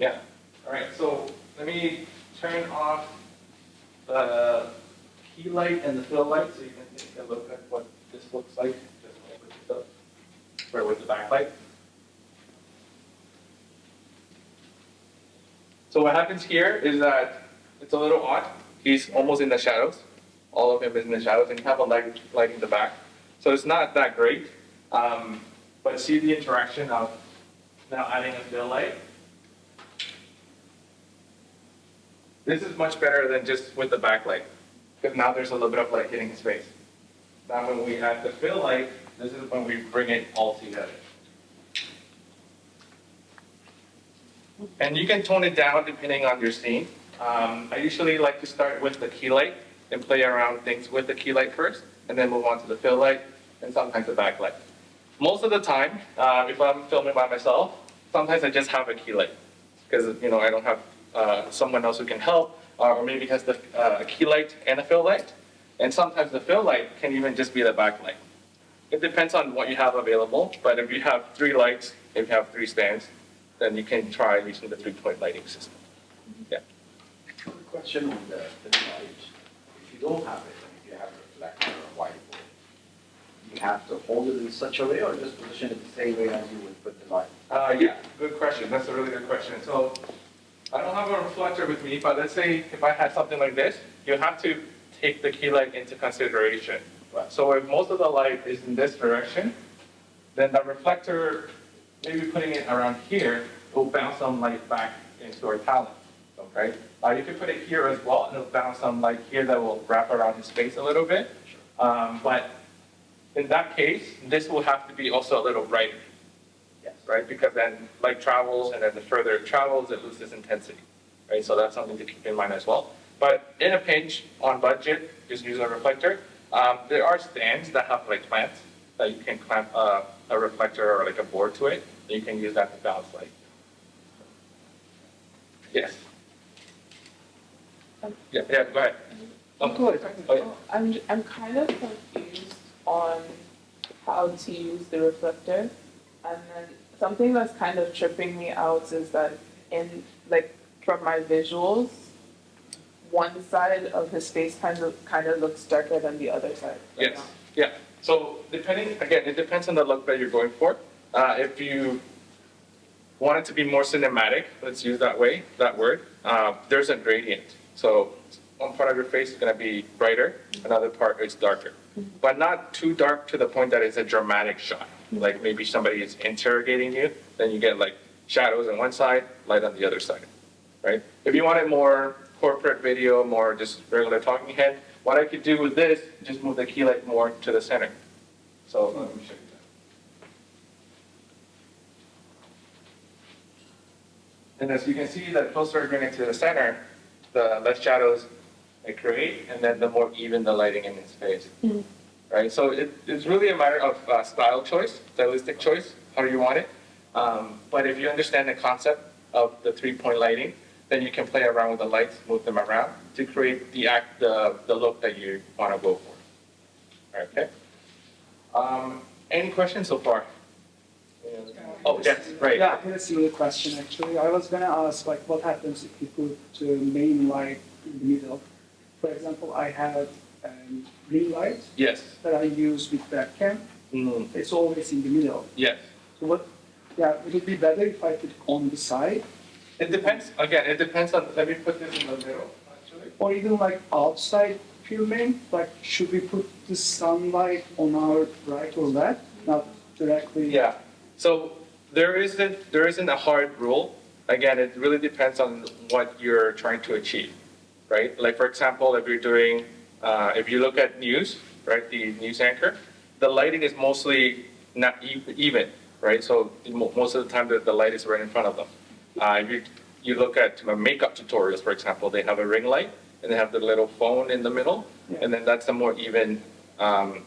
Yeah, all right, so let me turn off the key light and the fill light so you can take a look at what this looks like, like with the, backlight. So what happens here is that it's a little odd. He's almost in the shadows. All of him is in the shadows, and you have a light light in the back. So it's not that great. Um, but see the interaction of now adding a fill light. This is much better than just with the backlight, because now there's a little bit of light hitting his face. Now when we add the fill light, this is when we bring it all together. And you can tone it down depending on your scene. Um, I usually like to start with the key light and play around things with the key light first, and then move on to the fill light, and sometimes the backlight. Most of the time, uh, if I'm filming by myself, sometimes I just have a key light, because you know I don't have uh, someone else who can help, uh, or maybe has the uh, key light and a fill light. And sometimes the fill light can even just be the backlight. It depends on what you have available, but if you have three lights, if you have three stands, then you can try using the three-point lighting system. Yeah. Question on the, the light. If you don't have it, and if you have a reflector or a whiteboard, you have to hold it in such a way or just position it the same way as you would put the light? Uh, yeah, good question. That's a really good question. So I don't have a reflector with me, but let's say if I had something like this, you have to take the key light into consideration. So if most of the light is in this direction, then the reflector, maybe putting it around here, will bounce some light back into our talent. Okay? Uh, you can put it here as well, and it'll bounce some light here that will wrap around his face a little bit. Um, but in that case, this will have to be also a little brighter Yes. right? Because then light travels, and then the further it travels, it loses intensity, right? So that's something to keep in mind as well. But in a pinch, on budget, just use a reflector. Um, there are stands that have like clamps that you can clamp uh, a reflector or like a board to it, and you can use that to bounce light. Yes. Yeah, yeah, go ahead. Oh, Good. oh, yeah. I'm, I'm kind of confused on how to use the reflector. And then something that's kind of tripping me out is that in, like, from my visuals, one side of his face kind of, kind of looks darker than the other side. right Yes, now. yeah. So depending, again, it depends on the look that you're going for. Uh, if you want it to be more cinematic, let's use that way, that word, uh, there's a gradient. So one part of your face is going to be brighter, another part is darker. But not too dark to the point that it's a dramatic shot. Like maybe somebody is interrogating you, then you get like shadows on one side, light on the other side, right? If you want it more corporate video, more just regular talking head, what I could do with this, just move the key light more to the center. So let me show you that. And as you can see, the closer I bring it to the center, the less shadows I create, and then the more even the lighting in his face. Right, so it, it's really a matter of uh, style choice, stylistic choice, how you want it. Um, but if you understand the concept of the three-point lighting, then you can play around with the lights, move them around to create the act, the, the look that you want to go for. Okay. Um, any questions so far? Oh, yes, right. Yeah, I had a similar question actually. I was gonna ask like what happens if you put uh, main light in the middle? For example, I have um, ring light Yes. that I use with webcam. Mm, It's always in the middle. yes. So what, yeah, it would it be better if I put it on the side? It depends, again, it depends on, let me put this in the middle, actually. Or even like outside filming, like should we put the sunlight on our right or left, not directly? Yeah, so there isn't, there isn't a hard rule. Again, it really depends on what you're trying to achieve, right? Like, for example, if you're doing, uh, if you look at news, right, the news anchor, the lighting is mostly not even, right? So most of the time, the, the light is right in front of them. Uh, if you, you look at uh, makeup tutorials, for example, they have a ring light and they have the little phone in the middle, Yeah. and then that's a more even, um,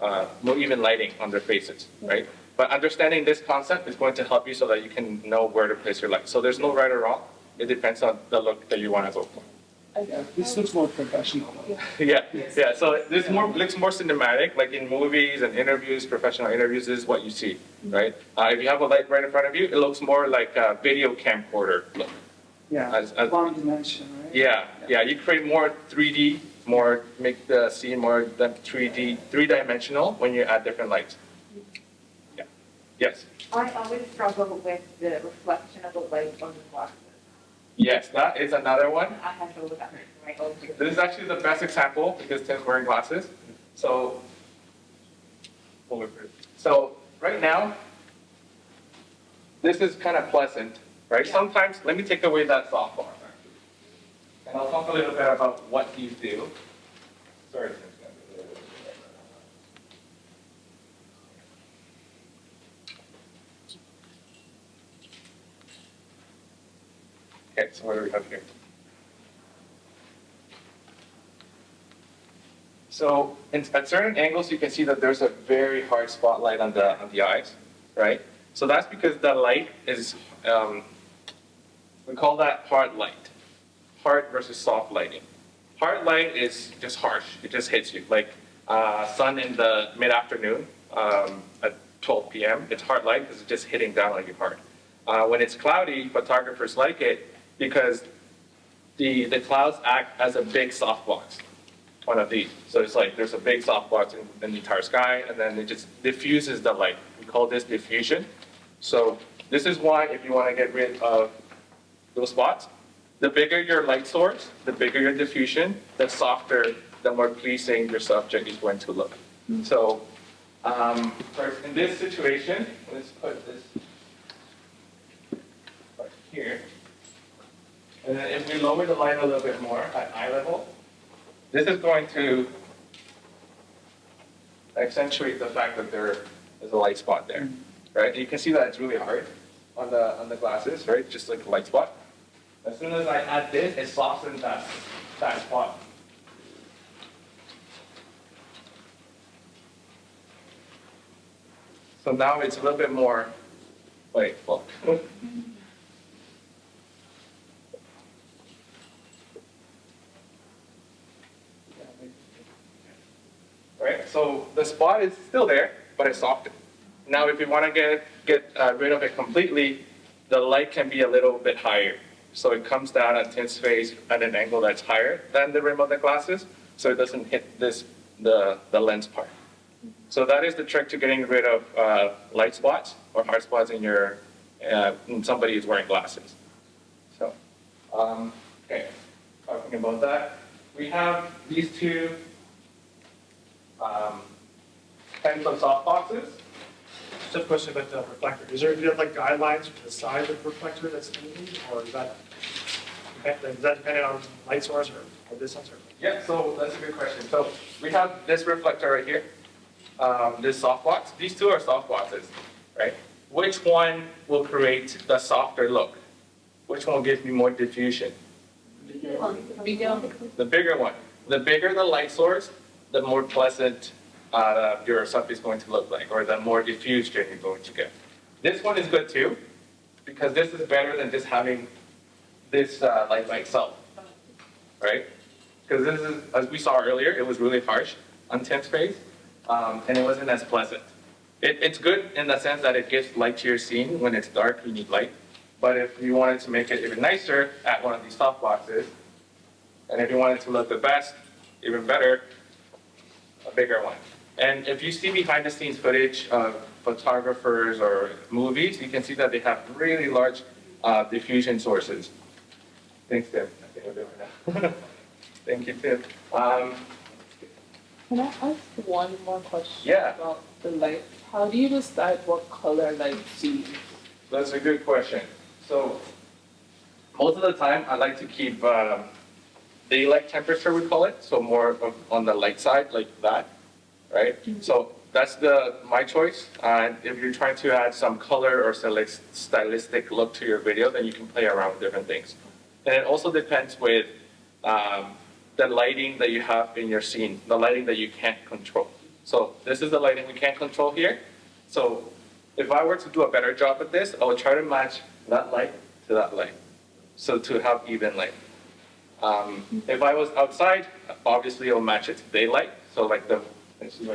uh, more even lighting on their faces, right? But understanding this concept is going to help you so that you can know where to place your light. So there's no right or wrong. It depends on the look that you want to go for. Yeah, this looks more professional. *laughs* Yeah, yeah. So this more looks more cinematic, like in movies and interviews, professional interviews. This is what you see, right? Uh, if you have a light right in front of you, it looks more like a video camcorder look. Yeah, As- as- one dimension, right? Yeah, yeah. You create more 3D, more make the scene more 3D, three dimensional when you add different lights. Yeah. Yes. I always struggle with the reflection of the light on the glasses. Yes, that is another one. I have to look at my own. This is actually the best example because Tim's wearing glasses. So, so right now, this is kind of pleasant, right? Sometimes, let me take away that softbox. And I'll talk a little bit about what you do. Sorry. Tim's gonna be a little bit- Okay, so what do we have here? So in, at certain angles, you can see that there's a very hard spotlight on the, on the eyes, right? So that's because the light is, um, we call that hard light. Hard versus soft lighting. Hard light is just harsh, it just hits you. Like uh, sun in the mid-afternoon um, at 12 p.m., it's hard light because it's just hitting down on you hard. Uh, when it's cloudy, photographers like it because the, the clouds act as a big softbox one of these. So it's like there's a big softbox in, in the entire sky, and then it just diffuses the light. We call this diffusion. So this is why if you want to get rid of those spots, the bigger your light source, the bigger your diffusion, the softer, the more pleasing your subject is going to look. So um, in this situation, let's put this right here. And then if we lower the light a little bit more at eye level, this is going to accentuate the fact that there is a light spot there, mm-hmm. right? And you can see that it's really hard on the, on the glasses, right? Just like a light spot. As soon as I add this, it softens that, that spot. So now it's a little bit more, wait, well. *laughs* Right, so the spot is still there, but it's softened. Now, if you want to get, get uh, rid of it completely, the light can be a little bit higher. So it comes down at Tim's face at an angle that's higher than the rim of the glasses, so it doesn't hit this, the, the lens part. So that is the trick to getting rid of uh, light spots or hard spots in your, uh, when somebody is wearing glasses. So, um, okay, talking about that, we have these two um, types of soft boxes. Just a question about the reflector. Is there, do you have like guidelines for the size of the reflector that's needed, or is that, is that dependent on light source or, or distance or? Yeah, so that's a good question. So we have this reflector right here, um, this soft box. These two are soft boxes, right? Which one will create the softer look? Which one will give me more diffusion? The bigger one. The bigger one. The bigger the light source, the more pleasant uh, your stuff is going to look like, or the more diffused you're going to get. This one is good too, because this is better than just having this uh, light by itself, right? Because this is, as we saw earlier, it was really harsh on face, um, and it wasn't as pleasant. It, it's good in the sense that it gives light to your scene. When it's dark, you need light. But if you wanted to make it even nicer, add one of these soft boxes. And if you wanted to look the best, even better, a bigger one. And if you see behind the scenes footage of photographers or movies, you can see that they have really large uh, diffusion sources. Thanks, Tim. I think we're doing it now. *laughs* Thank you, Tim. Um, Can I ask one more question Yeah. about the light? How do you decide what color light to use? That's a good question. So most of the time, I like to keep um, daylight temperature, we call it, so more of on the light side, like that, right? So that's the my choice. And if you're trying to add some color or stylis- stylistic look to your video, then you can play around with different things. And it also depends with um, the lighting that you have in your scene, the lighting that you can't control. So this is the lighting we can't control here. So if I were to do a better job at this, I would try to match that light to that light, so to have even light. Um, if I was outside, obviously it'll match it to daylight, so like the, let's see.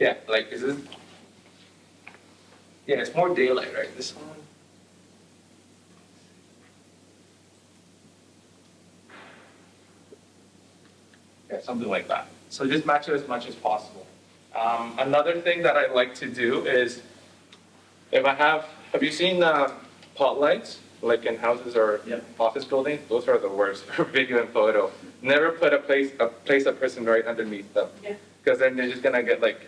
Yeah, like is this? Yeah, it's more daylight, right? This one. Yeah, something like that. So just match it as much as possible. Um, another thing that I like to do is, if I have, have you seen uh, pot lights, like in houses or office buildings? Those are the worst for video and photo. Never put a place, a place a person right underneath them. Yeah. Because then they're just gonna get like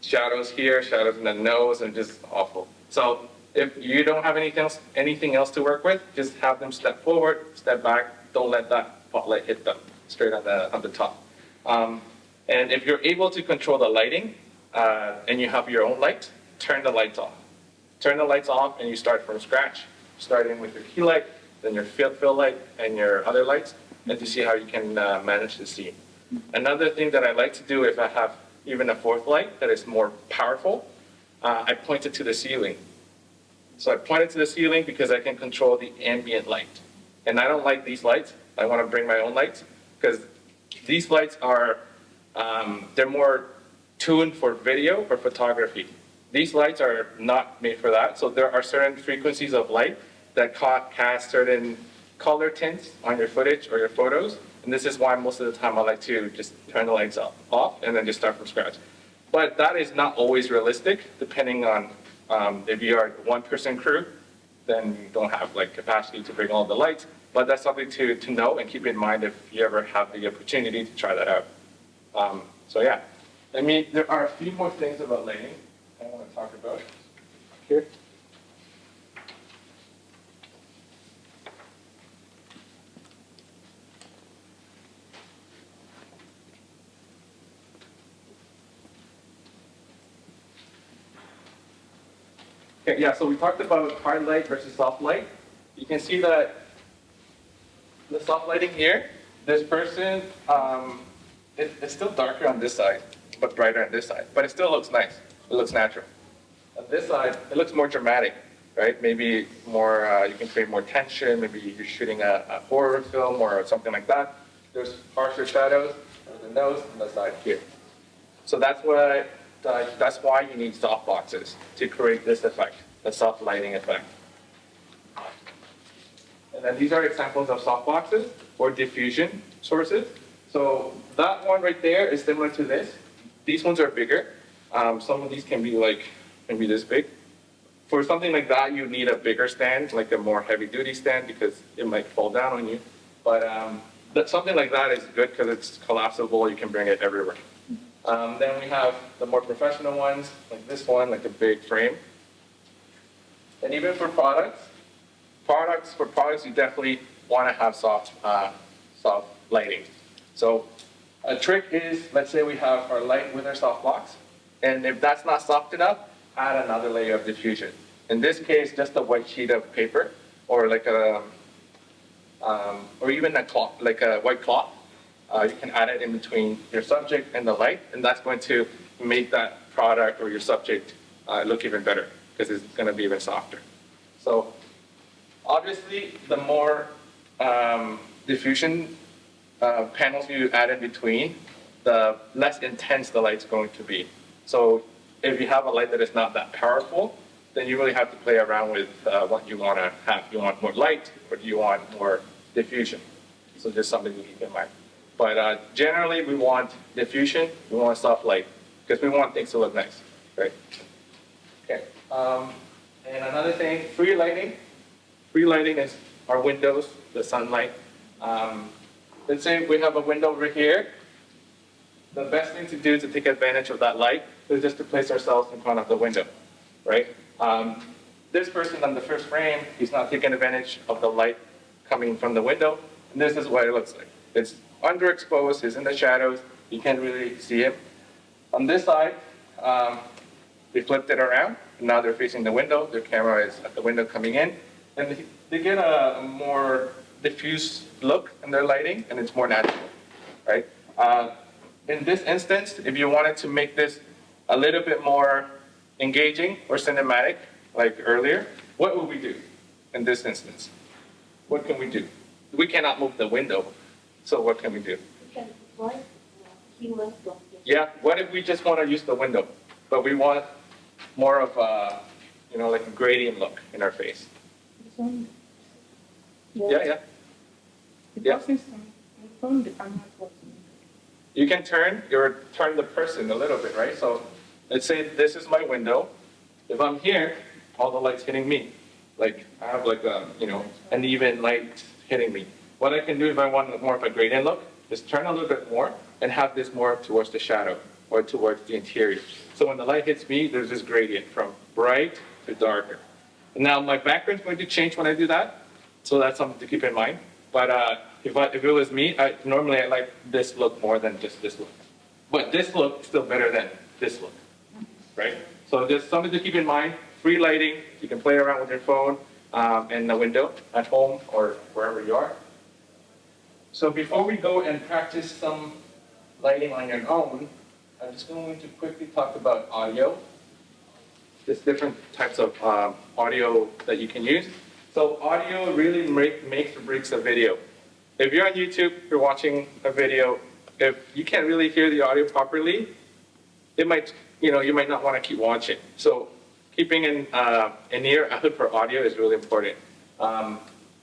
shadows here, shadows in the nose, and just awful. So if you don't have anything else, anything else to work with, just have them step forward, step back. Don't let that spotlight hit them straight on the on the top. Um, and if you're able to control the lighting uh, and you have your own light, turn the lights off. Turn the lights off and you start from scratch, starting with your key light, then your fill light, and your other lights, and to see how you can uh, manage the scene. Another thing that I like to do if I have even a fourth light that is more powerful, uh, I point it to the ceiling. So I point it to the ceiling because I can control the ambient light. And I don't like these lights. I want to bring my own lights because these lights are, um, they're more tuned for video or photography. These lights are not made for that. So there are certain frequencies of light that ca- cast certain color tints on your footage or your photos. And this is why most of the time I like to just turn the lights off, off and then just start from scratch. But that is not always realistic, depending on um, if you are a one-person crew, then you don't have like capacity to bring all the lights. But that's something to, to know and keep in mind if you ever have the opportunity to try that out. Um, so yeah, I mean, there are a few more things about lighting to talk about here. Okay, yeah, so we talked about hard light versus soft light. You can see that the soft lighting here, this person, um, it, it's still darker on this side, but brighter on this side. But it still looks nice. It looks natural. On this side, it looks more dramatic, right? Maybe more, uh, you can create more tension. Maybe you're shooting a, a horror film or something like that. There's harsher shadows on the nose and the side here. So that's why, uh, that's why you need soft boxes to create this effect, the soft lighting effect. And then these are examples of soft boxes or diffusion sources. So that one right there is similar to this. These ones are bigger. Um, some of these can be like maybe this big. For something like that, you need a bigger stand, like a more heavy duty stand because it might fall down on you. But um, something like that is good because it's collapsible. You can bring it everywhere. Um, then we have the more professional ones, like this one, like a big frame. And even for products, products for products you definitely want to have soft, uh, soft lighting. So a trick is, let's say we have our light with our soft box, and if that's not soft enough, add another layer of diffusion. In this case, just a white sheet of paper, or like a, um, or even a cloth, like a white cloth. Uh, you can add it in between your subject and the light, and that's going to make that product or your subject uh, look even better because it's going to be even softer. So obviously, the more um, diffusion uh, panels you add in between, the less intense the light's going to be. So if you have a light that is not that powerful, then you really have to play around with uh, what you want to have. You want more light, or do you want more diffusion? So just something to keep in mind. But uh, generally, we want diffusion, we want soft light, because we want things to look nice, right? Okay. Um, and another thing, free lighting. Free lighting is our windows, the sunlight. Um, let's say we have a window over here. The best thing to do to take advantage of that light is just to place ourselves in front of the window, right? Um, this person on the first frame, he's not taking advantage of the light coming from the window. And this is what it looks like. It's underexposed, he's in the shadows, you can't really see him. On this side, um, we flipped it around, now they're facing the window, their camera is at the window coming in, and they- they get a more diffuse look in their lighting, and it's more natural, right? Uh, in this instance, if you wanted to make this a little bit more engaging or cinematic, like earlier, what would we do in this instance? What can we do? We cannot move the window, so what can we do? Yeah, what if we just want to use the window, but we want more of a, you know, like a gradient look in our face? Yeah, yeah. Yeah. You can turn your turn the person a little bit, right? So let's say this is my window. If I'm here, all the light's hitting me. Like I have like a you know an even light hitting me. What I can do if I want more of a gradient look is turn a little bit more and have this more towards the shadow or towards the interior. So when the light hits me, there's this gradient from bright to darker. And now my background's going to change when I do that, so that's something to keep in mind. But uh, if, I, if it was me, I, normally I like this look more than just this look. But this look is still better than this look, right? So just something to keep in mind. Free lighting, you can play around with your phone um, and the window at home or wherever you are. So before we go and practice some lighting on your own, I'm just going to quickly talk about audio. There's different types of um, audio that you can use. So audio really make, makes or breaks a video. If you're on YouTube, you're watching a video, if you can't really hear the audio properly, it might, you know, you might not want to keep watching. So keeping an, uh, an ear out for audio is really important. Um,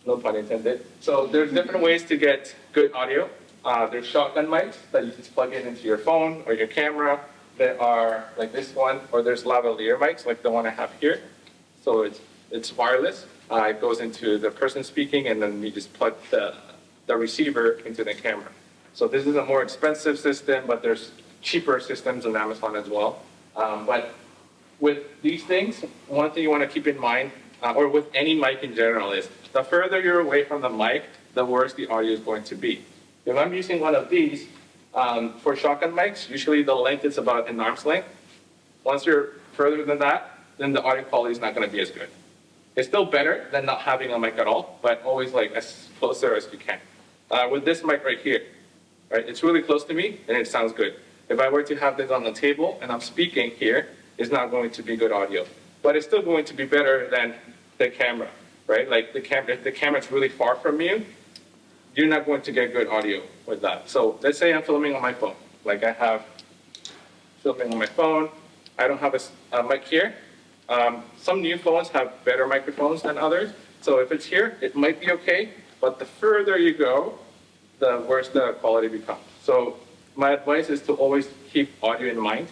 no pun intended. So there's different ways to get good audio. Uh, there's shotgun mics that you just plug in into your phone or your camera. that are like this one, or there's lavalier mics like the one I have here. So it's it's wireless. Uh, it goes into the person speaking, and then you just plug the the receiver into the camera. So this is a more expensive system, but there's cheaper systems on Amazon as well. Um, but with these things, one thing you want to keep in mind, uh, or with any mic in general, is the further you're away from the mic, the worse the audio is going to be. If I'm using one of these, um, for shotgun mics, usually the length is about an arm's length. Once you're further than that, then the audio quality is not going to be as good. It's still better than not having a mic at all, but always like as closer as you can. Uh, with this mic right here, right, it's really close to me and it sounds good. If I were to have this on the table and I'm speaking here, it's not going to be good audio. But it's still going to be better than the camera, right? Like the camera, if the camera's really far from you, you're not going to get good audio with that. So let's say I'm filming on my phone. Like I have filming on my phone. I don't have a mic here. Um, some new phones have better microphones than others. So if it's here, it might be okay. But the further you go, the worse the quality becomes. So my advice is to always keep audio in mind.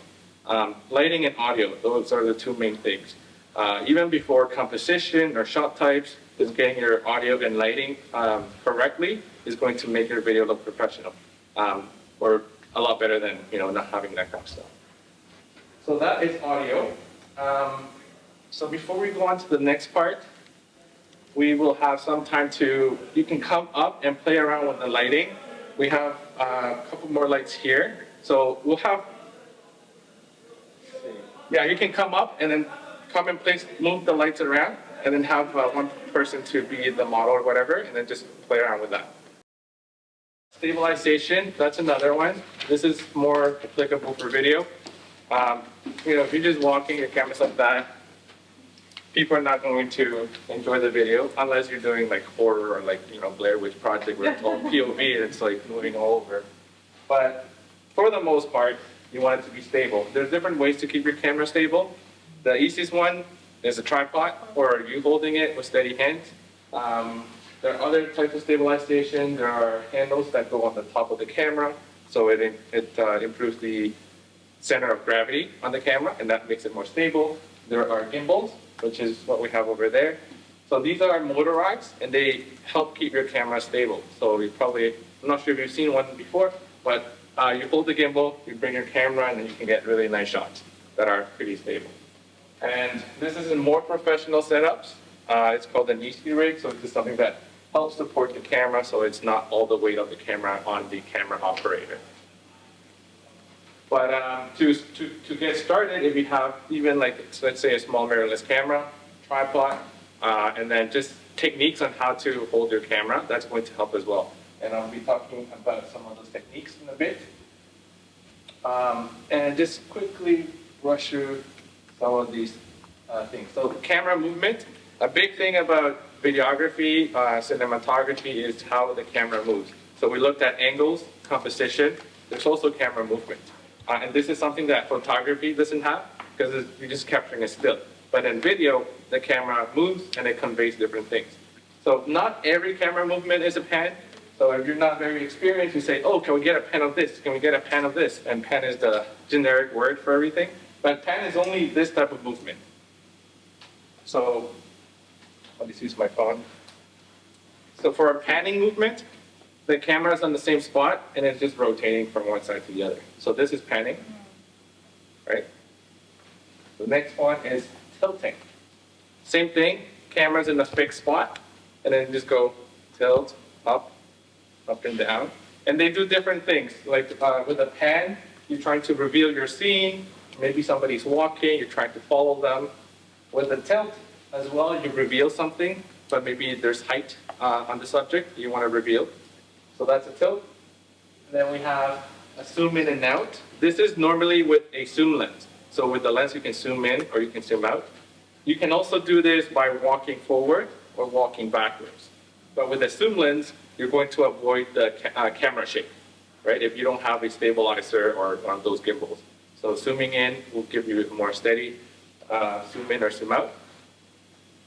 Um, lighting and audio, those are the two main things. Uh, even before composition or shot types, just getting your audio and lighting um, correctly is going to make your video look professional, um, or a lot better than you know not having that kind of stuff. So that is audio. Um, so before we go on to the next part, we will have some time to, you can come up and play around with the lighting. We have a couple more lights here. So we'll have, yeah, you can come up and then come and place, move the lights around and then have uh, one person to be the model or whatever and then just play around with that. Stabilization, that's another one. This is more applicable for video. Um, you know, if you're just walking, your camera's like that, people are not going to enjoy the video unless you're doing like horror or like, you know, Blair Witch Project where it's all *laughs* POV and it's like moving all over. But for the most part, you want it to be stable. There's different ways to keep your camera stable. The easiest one is a tripod or you holding it with steady hands. Um, there are other types of stabilization. There are handles that go on the top of the camera, so it, it uh, improves the center of gravity on the camera, and that makes it more stable. There are gimbals, which is what we have over there. So these are motorized, and they help keep your camera stable. So you probably, I'm not sure if you've seen one before, but uh, you hold the gimbal, you bring your camera, and then you can get really nice shots that are pretty stable. And this is in more professional setups. Uh, it's called an Easyrig, so it's just something that helps support the camera so it's not all the weight of the camera on the camera operator. But um, to, to, to get started, if you have even like, let's say a small mirrorless camera, tripod, uh, and then just techniques on how to hold your camera, that's going to help as well. And I'll be talking about some of those techniques in a bit. Um, and just quickly rush through some of these uh, things. So camera movement, a big thing about videography, uh, cinematography is how the camera moves. So we looked at angles, composition, there's also camera movement. Uh, and this is something that photography doesn't have because you're just capturing a still. But in video, the camera moves and it conveys different things. So not every camera movement is a pan. So if you're not very experienced, you say, oh, can we get a pan of this? Can we get a pan of this? And pan is the generic word for everything. But pan is only this type of movement. So I'll just use my phone. So for a panning movement, the camera is on the same spot and it's just rotating from one side to the other. So this is panning, right? The next one is tilting. Same thing, camera's in a fixed spot and then just go tilt, up, up and down. And they do different things. Like uh, with a pan, you're trying to reveal your scene. Maybe somebody's walking, you're trying to follow them. With a tilt as well, you reveal something, but maybe there's height uh, on the subject you want to reveal. So that's a tilt. And then we have a zoom in and out. This is normally with a zoom lens. So with the lens, you can zoom in or you can zoom out. You can also do this by walking forward or walking backwards. But with a zoom lens, you're going to avoid the ca uh, camera shake, right? If you don't have a stabilizer or one of those gimbals. So zooming in will give you a more steady uh, zoom in or zoom out.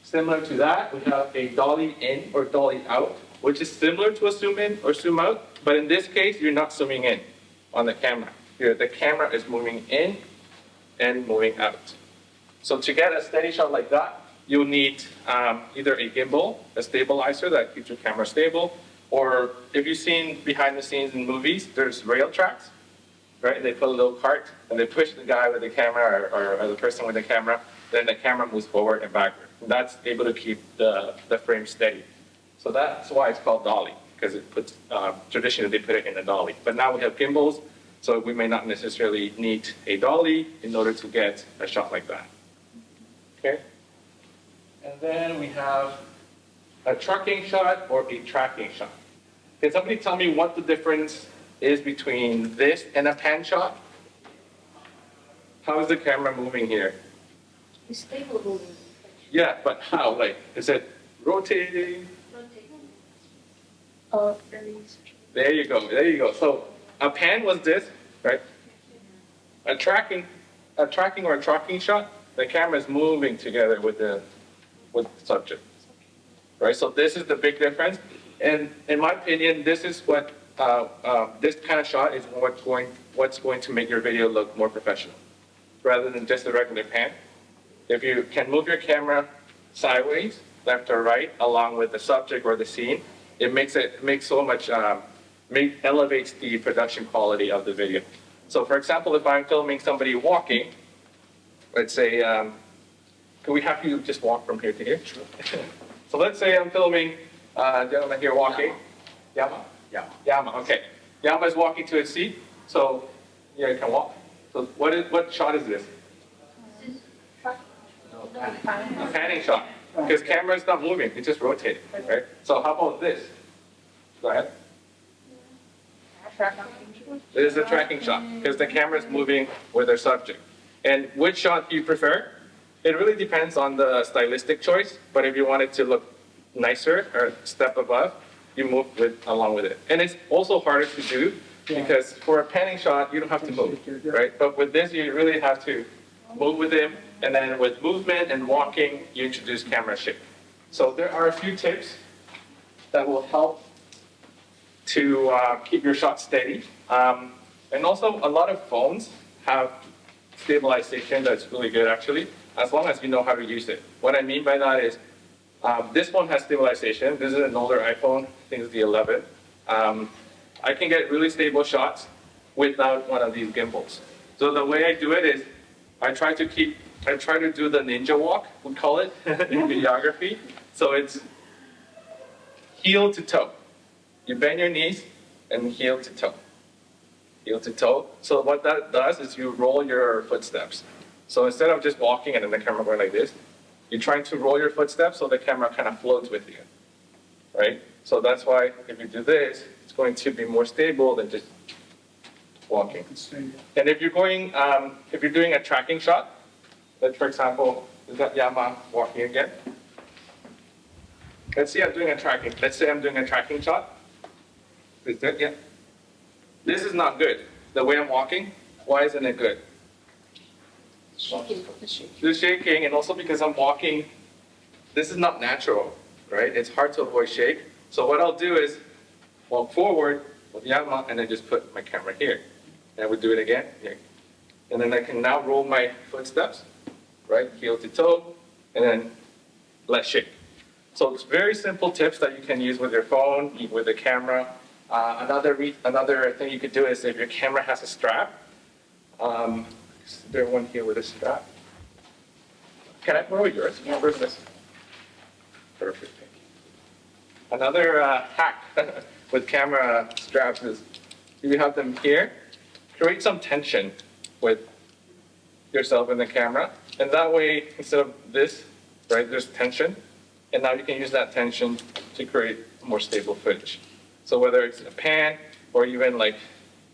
Similar to that, we have a dolly in or dolly out, which is similar to a zoom in or zoom out, but in this case, you're not zooming in on the camera. Here, the camera is moving in and moving out. So to get a steady shot like that, you'll need um, either a gimbal, a stabilizer that keeps your camera stable, or if you've seen behind the scenes in movies, there's rail tracks, right? They put a little cart and they push the guy with the camera or, or, the person with the camera, then the camera moves forward and backward. That's able to keep the, the frame steady. So that's why it's called dolly, because it puts, uh, traditionally they put it in a dolly. But now we have gimbals, so we may not necessarily need a dolly in order to get a shot like that. Okay? And then we have a trucking shot or a tracking shot. Can somebody tell me what the difference is between this and a pan shot? How is the camera moving here? It's stable moving. Yeah, but how? Like, is it rotating? Uh, There you go, there you go. So a pan was this, right? A tracking, a tracking or a tracking shot, the camera is moving together with the, with the subject. Right, so this is the big difference. And in my opinion, this is what, uh, uh, this kind of shot is what's going, what's going to make your video look more professional, rather than just a regular pan. If you can move your camera sideways, left or right, along with the subject or the scene, it makes it, it makes so much, um, make, elevates the production quality of the video. So for example, if I'm filming somebody walking, let's say, um, can we have you just walk from here to here? *laughs* So let's say I'm filming uh, a gentleman here walking. Yama? Yama. Yama, okay. Yama is walking to his seat, so yeah, you can walk. So what is, what shot is this? A panning shot, because camera is not moving, it's just rotating, right? So how about this? Go ahead. This is a tracking shot, because the camera is mm. moving with their subject. And which shot do you prefer? It really depends on the stylistic choice, but if you want it to look nicer or step above, you move with, along with it. And it's also harder to do, because for a panning shot, you don't have to move, right? But with this, you really have to move with him, and then with movement and walking, you introduce camera shake. So there are a few tips that will help to uh, keep your shot steady. Um, and also, a lot of phones have stabilization that's really good actually, as long as you know how to use it. What I mean by that is, um, this one has stabilization. This is an older iPhone, I think it's the 11. Um, I can get really stable shots without one of these gimbals. So the way I do it is, I try to keep, I try to do the ninja walk, we call it *laughs* in videography. So it's heel to toe. You bend your knees and heel to toe. Heel to toe. So what that does is you roll your footsteps. So instead of just walking and then the camera going like this, you're trying to roll your footsteps so the camera kind of floats with you, right? So that's why if you do this, it's going to be more stable than just walking. And if you're going, um, if you're doing a tracking shot, like for example, is that Yama walking again? Let's say I'm doing a tracking. Let's say I'm doing a tracking shot. Is that yeah? This is not good. The way I'm walking, why isn't it good? Shaking. The shaking, and also because I'm walking, this is not natural, right? It's hard to avoid shake. So what I'll do is walk forward with Yama and then just put my camera here. And I would do it again, here. And then I can now roll my footsteps, right? Heel to toe, and then less shake. So it's very simple tips that you can use with your phone, with the camera. Uh, another, re- another thing you could do is if your camera has a strap, um, is there one here with a strap? Can I borrow yours? Where's this? Perfect. thank you. Another uh, hack *laughs* with camera straps is if you have them here, create some tension with yourself and the camera. And that way, instead of this, right, there's tension. And now you can use that tension to create more stable footage. So whether it's a pan or even like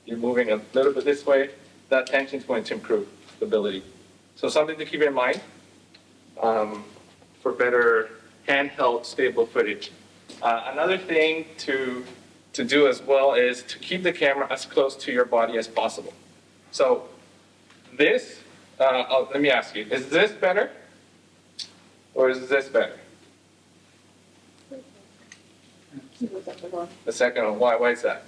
you're moving a little bit this way, that tension is going to improve stability. So something to keep in mind um, for better handheld stable footage. Uh, another thing to, to do as well is to keep the camera as close to your body as possible. So this, uh, oh, let me ask you, is this better or is this better? The second one, why, why is that?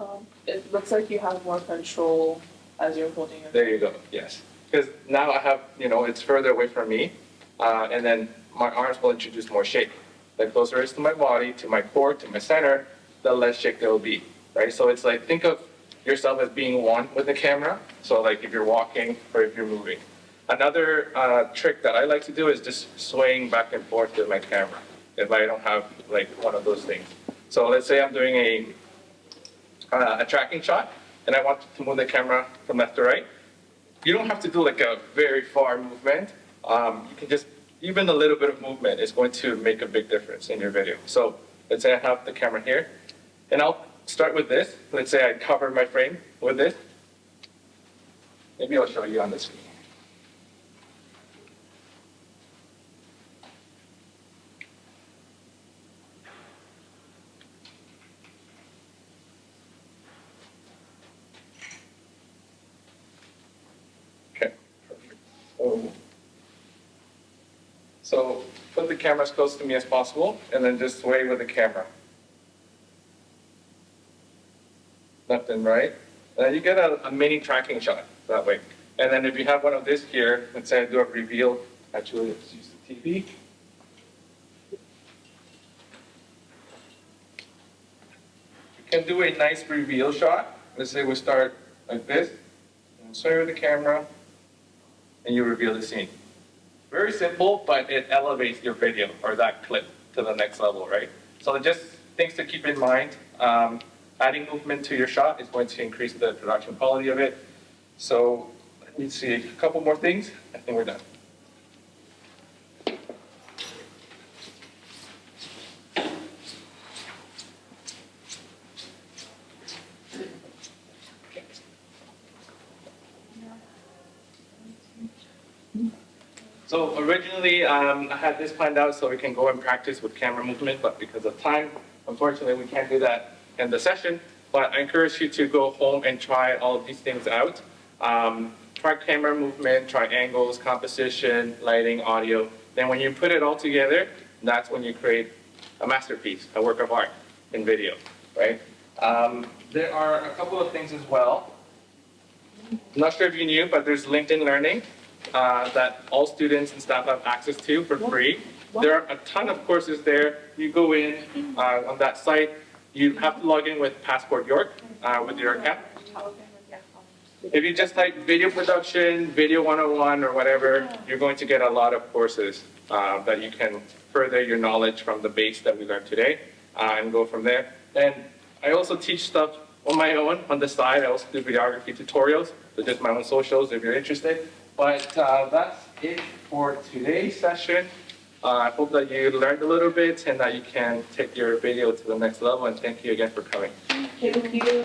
Um, it looks like you have more control as you're holding it. There you go, yes. Because now I have, you know, it's further away from me, uh, and then my arms will introduce more shake. The closer it is to my body, to my core, to my center, the less shake there will be, right? So it's like, think of yourself as being one with the camera. So like if you're walking or if you're moving. Another uh, trick that I like to do is just swaying back and forth with my camera if I don't have like one of those things. So let's say I'm doing a, uh, a tracking shot and I want to move the camera from left to right. You don't have to do like a very far movement. Um, you can just, even a little bit of movement is going to make a big difference in your video. So let's say I have the camera here and I'll start with this. Let's say I cover my frame with this. Maybe I'll show you on the screen. Okay. So, so put the camera as close to me as possible and then just sway with the camera. Left right. And you get a, a mini tracking shot that way. And then if you have one of this here, let's say I do a reveal, actually let's use the TV. You can do a nice reveal shot. Let's say we start like this, and with the camera, and you reveal the scene. Very simple, but it elevates your video or that clip to the next level, right? So just things to keep in mind. Um, adding movement to your shot is going to increase the production quality of it. So let me see a couple more things. I think we're done. So originally, um, I had this planned out so we can go and practice with camera movement, but because of time, unfortunately, we can't do that in the session. But I encourage you to go home and try all of these things out. Um, try camera movement, try angles, composition, lighting, audio. Then when you put it all together, that's when you create a masterpiece, a work of art in video, right? Um, there are a couple of things as well. I'm not sure if you knew, but there's LinkedIn Learning uh, that all students and staff have access to for free. There are a ton of courses there. You go in uh, on that site. You have to log in with Passport York uh, with your account. If you just type video production, video 101 or whatever, you're going to get a lot of courses uh, that you can further your knowledge from the base that we learned today uh, and go from there. And I also teach stuff on my own on the side. I also do videography tutorials, so just my own socials if you're interested. But uh, that's it for today's session. Uh, I hope that you learned a little bit and that you can take your video to the next level. And thank you again for coming. Thank you.